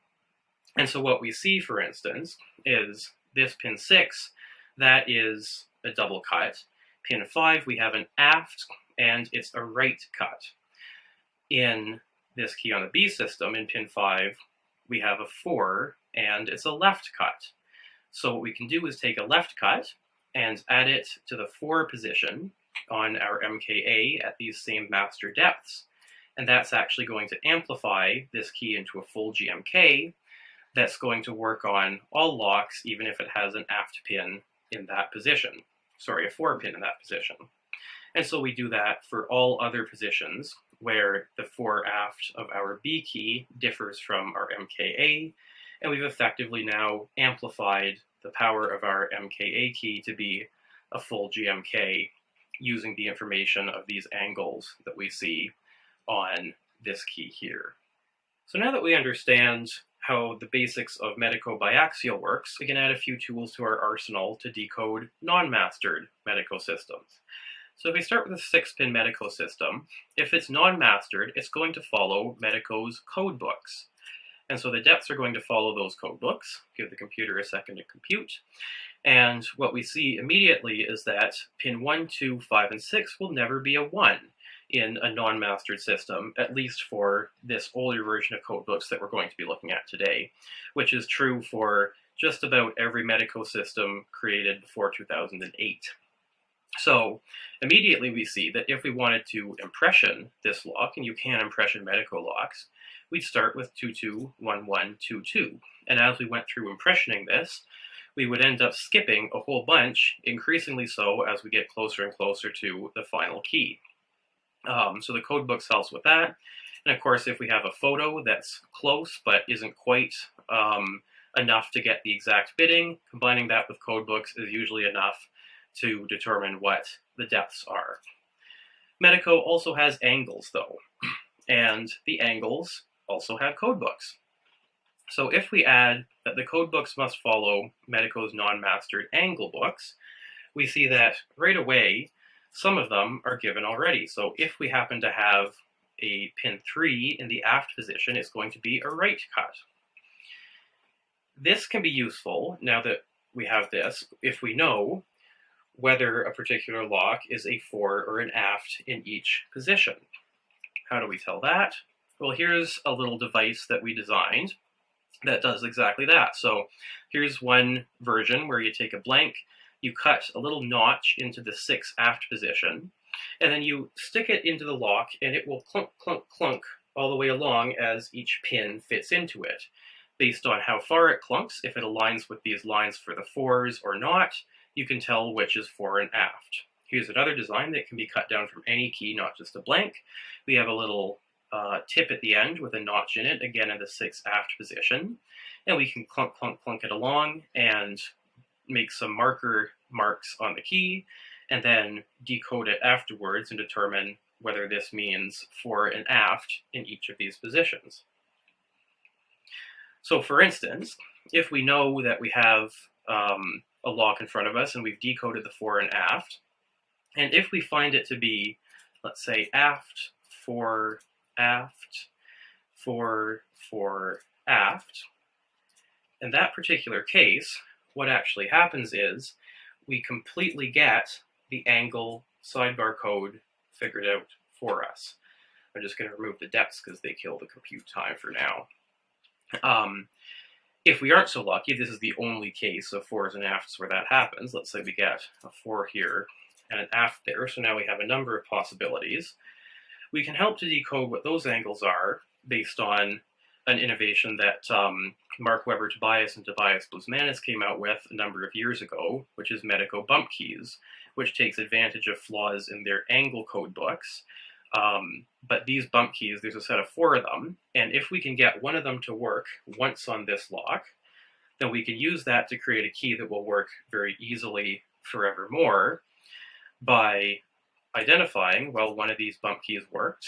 And so what we see, for instance, is this pin six, that is a double cut. Pin five, we have an aft, and it's a right cut. In this key on the B system, in pin 5, we have a 4, and it's a left cut. So what we can do is take a left cut and add it to the 4 position on our MKA at these same master depths. And that's actually going to amplify this key into a full GMK that's going to work on all locks, even if it has an aft pin in that position. Sorry, a 4 pin in that position. And so we do that for all other positions where the fore aft of our B key differs from our MKA, and we've effectively now amplified the power of our MKA key to be a full GMK using the information of these angles that we see on this key here. So now that we understand how the basics of medico-biaxial works, we can add a few tools to our arsenal to decode non-mastered Medeco systems. So if we start with a six-pin Medeco system, if it's non-mastered, it's going to follow medico's code books. And so the depths are going to follow those code books. Give the computer a second to compute. And what we see immediately is that pin 1, 2, 5, and 6 will never be a 1 in a non-mastered system, at least for this older version of codebooks that we're going to be looking at today, which is true for just about every Medeco system created before 2008. So immediately we see that if we wanted to impression this lock, and you can impression Medeco locks, we'd start with 221122. And as we went through impressioning this, we would end up skipping a whole bunch, increasingly so as we get closer and closer to the final key. Um, so the code book helps with that. And of course, if we have a photo that's close but isn't quite um, enough to get the exact bitting, combining that with code books is usually enough to determine what the depths are. Medeco also has angles though, and the angles also have codebooks. So if we add that the codebooks must follow Medeco's non-mastered angle books, we see that right away, some of them are given already. So if we happen to have a pin 3 in the aft position, it's going to be a right cut. This can be useful, now that we have this, if we know whether a particular lock is a fore or an aft in each position. how do we tell that? Well, here's a little device that we designed that does exactly that. So here's one version where you take a blank, you cut a little notch into the six aft position, and then you stick it into the lock and it will clunk, clunk, clunk all the way along as each pin fits into it. Based on how far it clunks, if it aligns with these lines for the fours or not, you can tell which is fore and aft. Here's another design that can be cut down from any key, not just a blank. We have a little uh, tip at the end with a notch in it, again in the six aft position. And we can clunk, clunk, clunk it along and make some marker marks on the key, and then decode it afterwards and determine whether this means fore and aft in each of these positions. So for instance, if we know that we have um, a lock in front of us and we've decoded the fore and aft, and if we find it to be, let's say, aft, fore, aft, fore, fore, aft, in that particular case, what actually happens is we completely get the angle sidebar code figured out for us. I'm just going to remove the depths because they kill the compute time for now. Um, if we aren't so lucky, this is the only case of fours and afts where that happens. Let's say we get a four here and an aft there, so now we have a number of possibilities. We can help to decode what those angles are based on an innovation that um, Mark Weber Tobias and Tobias Blusmanis came out with a number of years ago, which is Medico bump keys, which takes advantage of flaws in their angle code books. Um, but these bump keys, there's a set of four of them, and if we can get one of them to work once on this lock, then we can use that to create a key that will work very easily forevermore by identifying, well, one of these bump keys worked,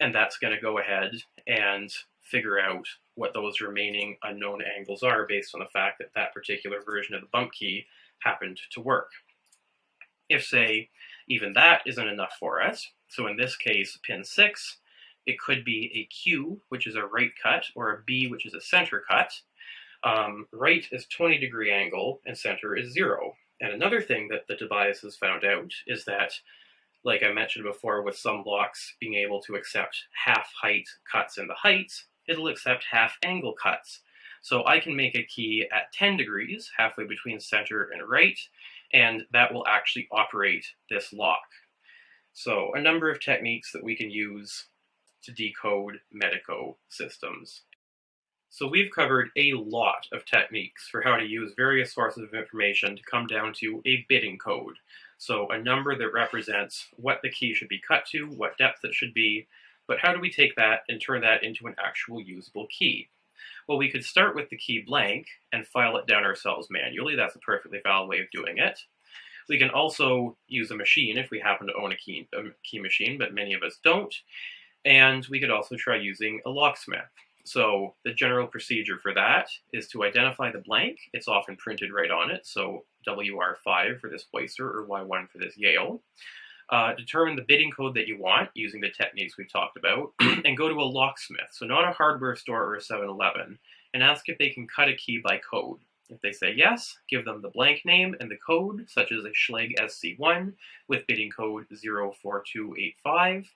and that's going to go ahead and figure out what those remaining unknown angles are based on the fact that that particular version of the bump key happened to work. If, say, even that isn't enough for us. So in this case, pin 6, it could be a Q, which is a right cut, or a B, which is a center cut. Um, right is 20 degree angle, and center is 0. And another thing that the Tobias has found out is that, like I mentioned before with some blocks being able to accept half height cuts in the heights, it'll accept half angle cuts. So I can make a key at 10 degrees, halfway between center and right, and that will actually operate this lock. So a number of techniques that we can use to decode Medeco systems. So we've covered a lot of techniques for how to use various sources of information to come down to a bidding code. So a number that represents what the key should be cut to, what depth it should be, but how do we take that and turn that into an actual usable key? Well, we could start with the key blank and file it down ourselves manually. That's a perfectly valid way of doing it. We can also use a machine if we happen to own a key, a key machine, but many of us don't. And we could also try using a locksmith. So the general procedure for that is to identify the blank. It's often printed right on it, so WR5 for this Weisser or Y1 for this Yale. Uh, determine the bidding code that you want using the techniques we've talked about, and go to a locksmith, so not a hardware store or a 7-Eleven, and ask if they can cut a key by code. If they say yes, give them the blank name and the code, such as a Schlage SC1 with bidding code 04285,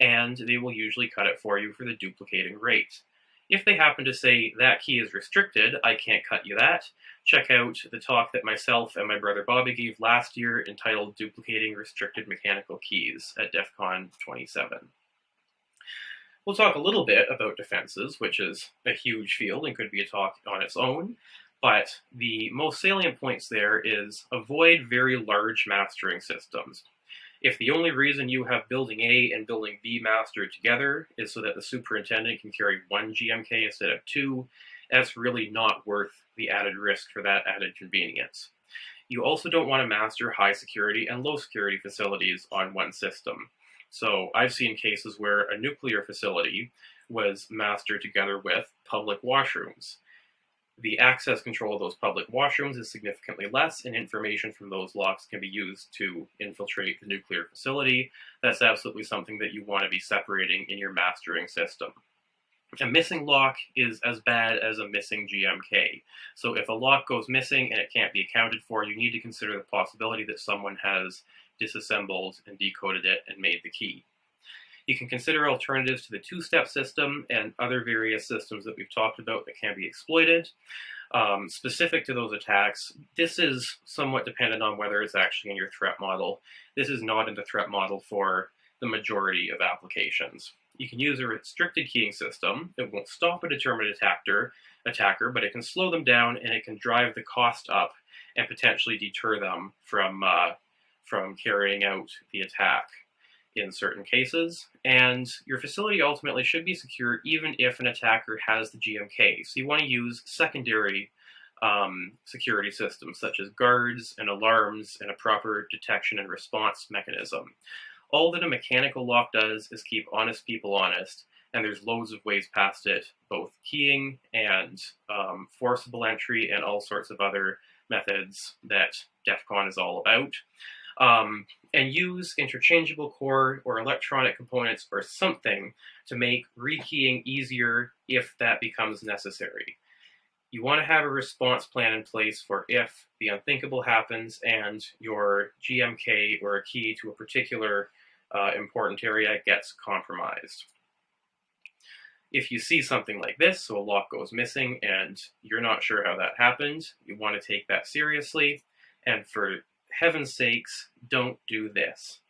and they will usually cut it for you for the duplicating rate. If they happen to say that key is restricted, I can't cut you that, check out the talk that myself and my brother Bobby gave last year entitled Duplicating Restricted Mechanical Keys at DEF CON 27. We'll talk a little bit about defenses, which is a huge field and could be a talk on its own, but the most salient points there is avoid very large mastering systems. If the only reason you have building A and building B mastered together is so that the superintendent can carry one GMK instead of two, that's really not worth the added risk for that added convenience. You also don't want to master high security and low security facilities on one system. So I've seen cases where a nuclear facility was mastered together with public washrooms the access control of those public washrooms is significantly less, and information from those locks can be used to infiltrate the nuclear facility. That's absolutely something that you want to be separating in your mastering system. A missing lock is as bad as a missing GMK. So if a lock goes missing and it can't be accounted for, you need to consider the possibility that someone has disassembled and decoded it and made the key. You can consider alternatives to the two-step system and other various systems that we've talked about that can be exploited. Um, specific to those attacks, this is somewhat dependent on whether it's actually in your threat model. This is not in the threat model for the majority of applications. You can use a restricted keying system. It won't stop a determined attacker, attacker, but it can slow them down and it can drive the cost up and potentially deter them from, uh, from carrying out the attack in certain cases. And your facility ultimately should be secure even if an attacker has the GMK. So you want to use secondary um, security systems such as guards and alarms and a proper detection and response mechanism. All that a mechanical lock does is keep honest people honest, and there's loads of ways past it, both keying and um, forcible entry and all sorts of other methods that DEF CON is all about. Um, and use interchangeable core or electronic components or something to make rekeying easier if that becomes necessary. You want to have a response plan in place for if the unthinkable happens and your GMK or a key to a particular uh, important area gets compromised. If you see something like this, so a lock goes missing and you're not sure how that happened, you want to take that seriously. And for heaven's sakes, don't do this.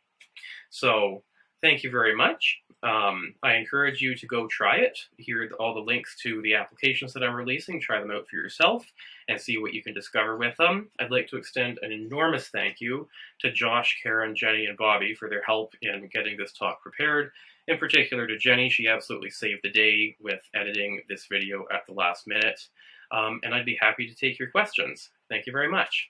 So thank you very much. Um, I encourage you to go try it. Here are all the links to the applications that I'm releasing. Try them out for yourself and see what you can discover with them. I'd like to extend an enormous thank you to Josh, Karen, Jenny, and Bobby for their help in getting this talk prepared. In particular to Jenny, she absolutely saved the day with editing this video at the last minute. Um, and I'd be happy to take your questions. Thank you very much.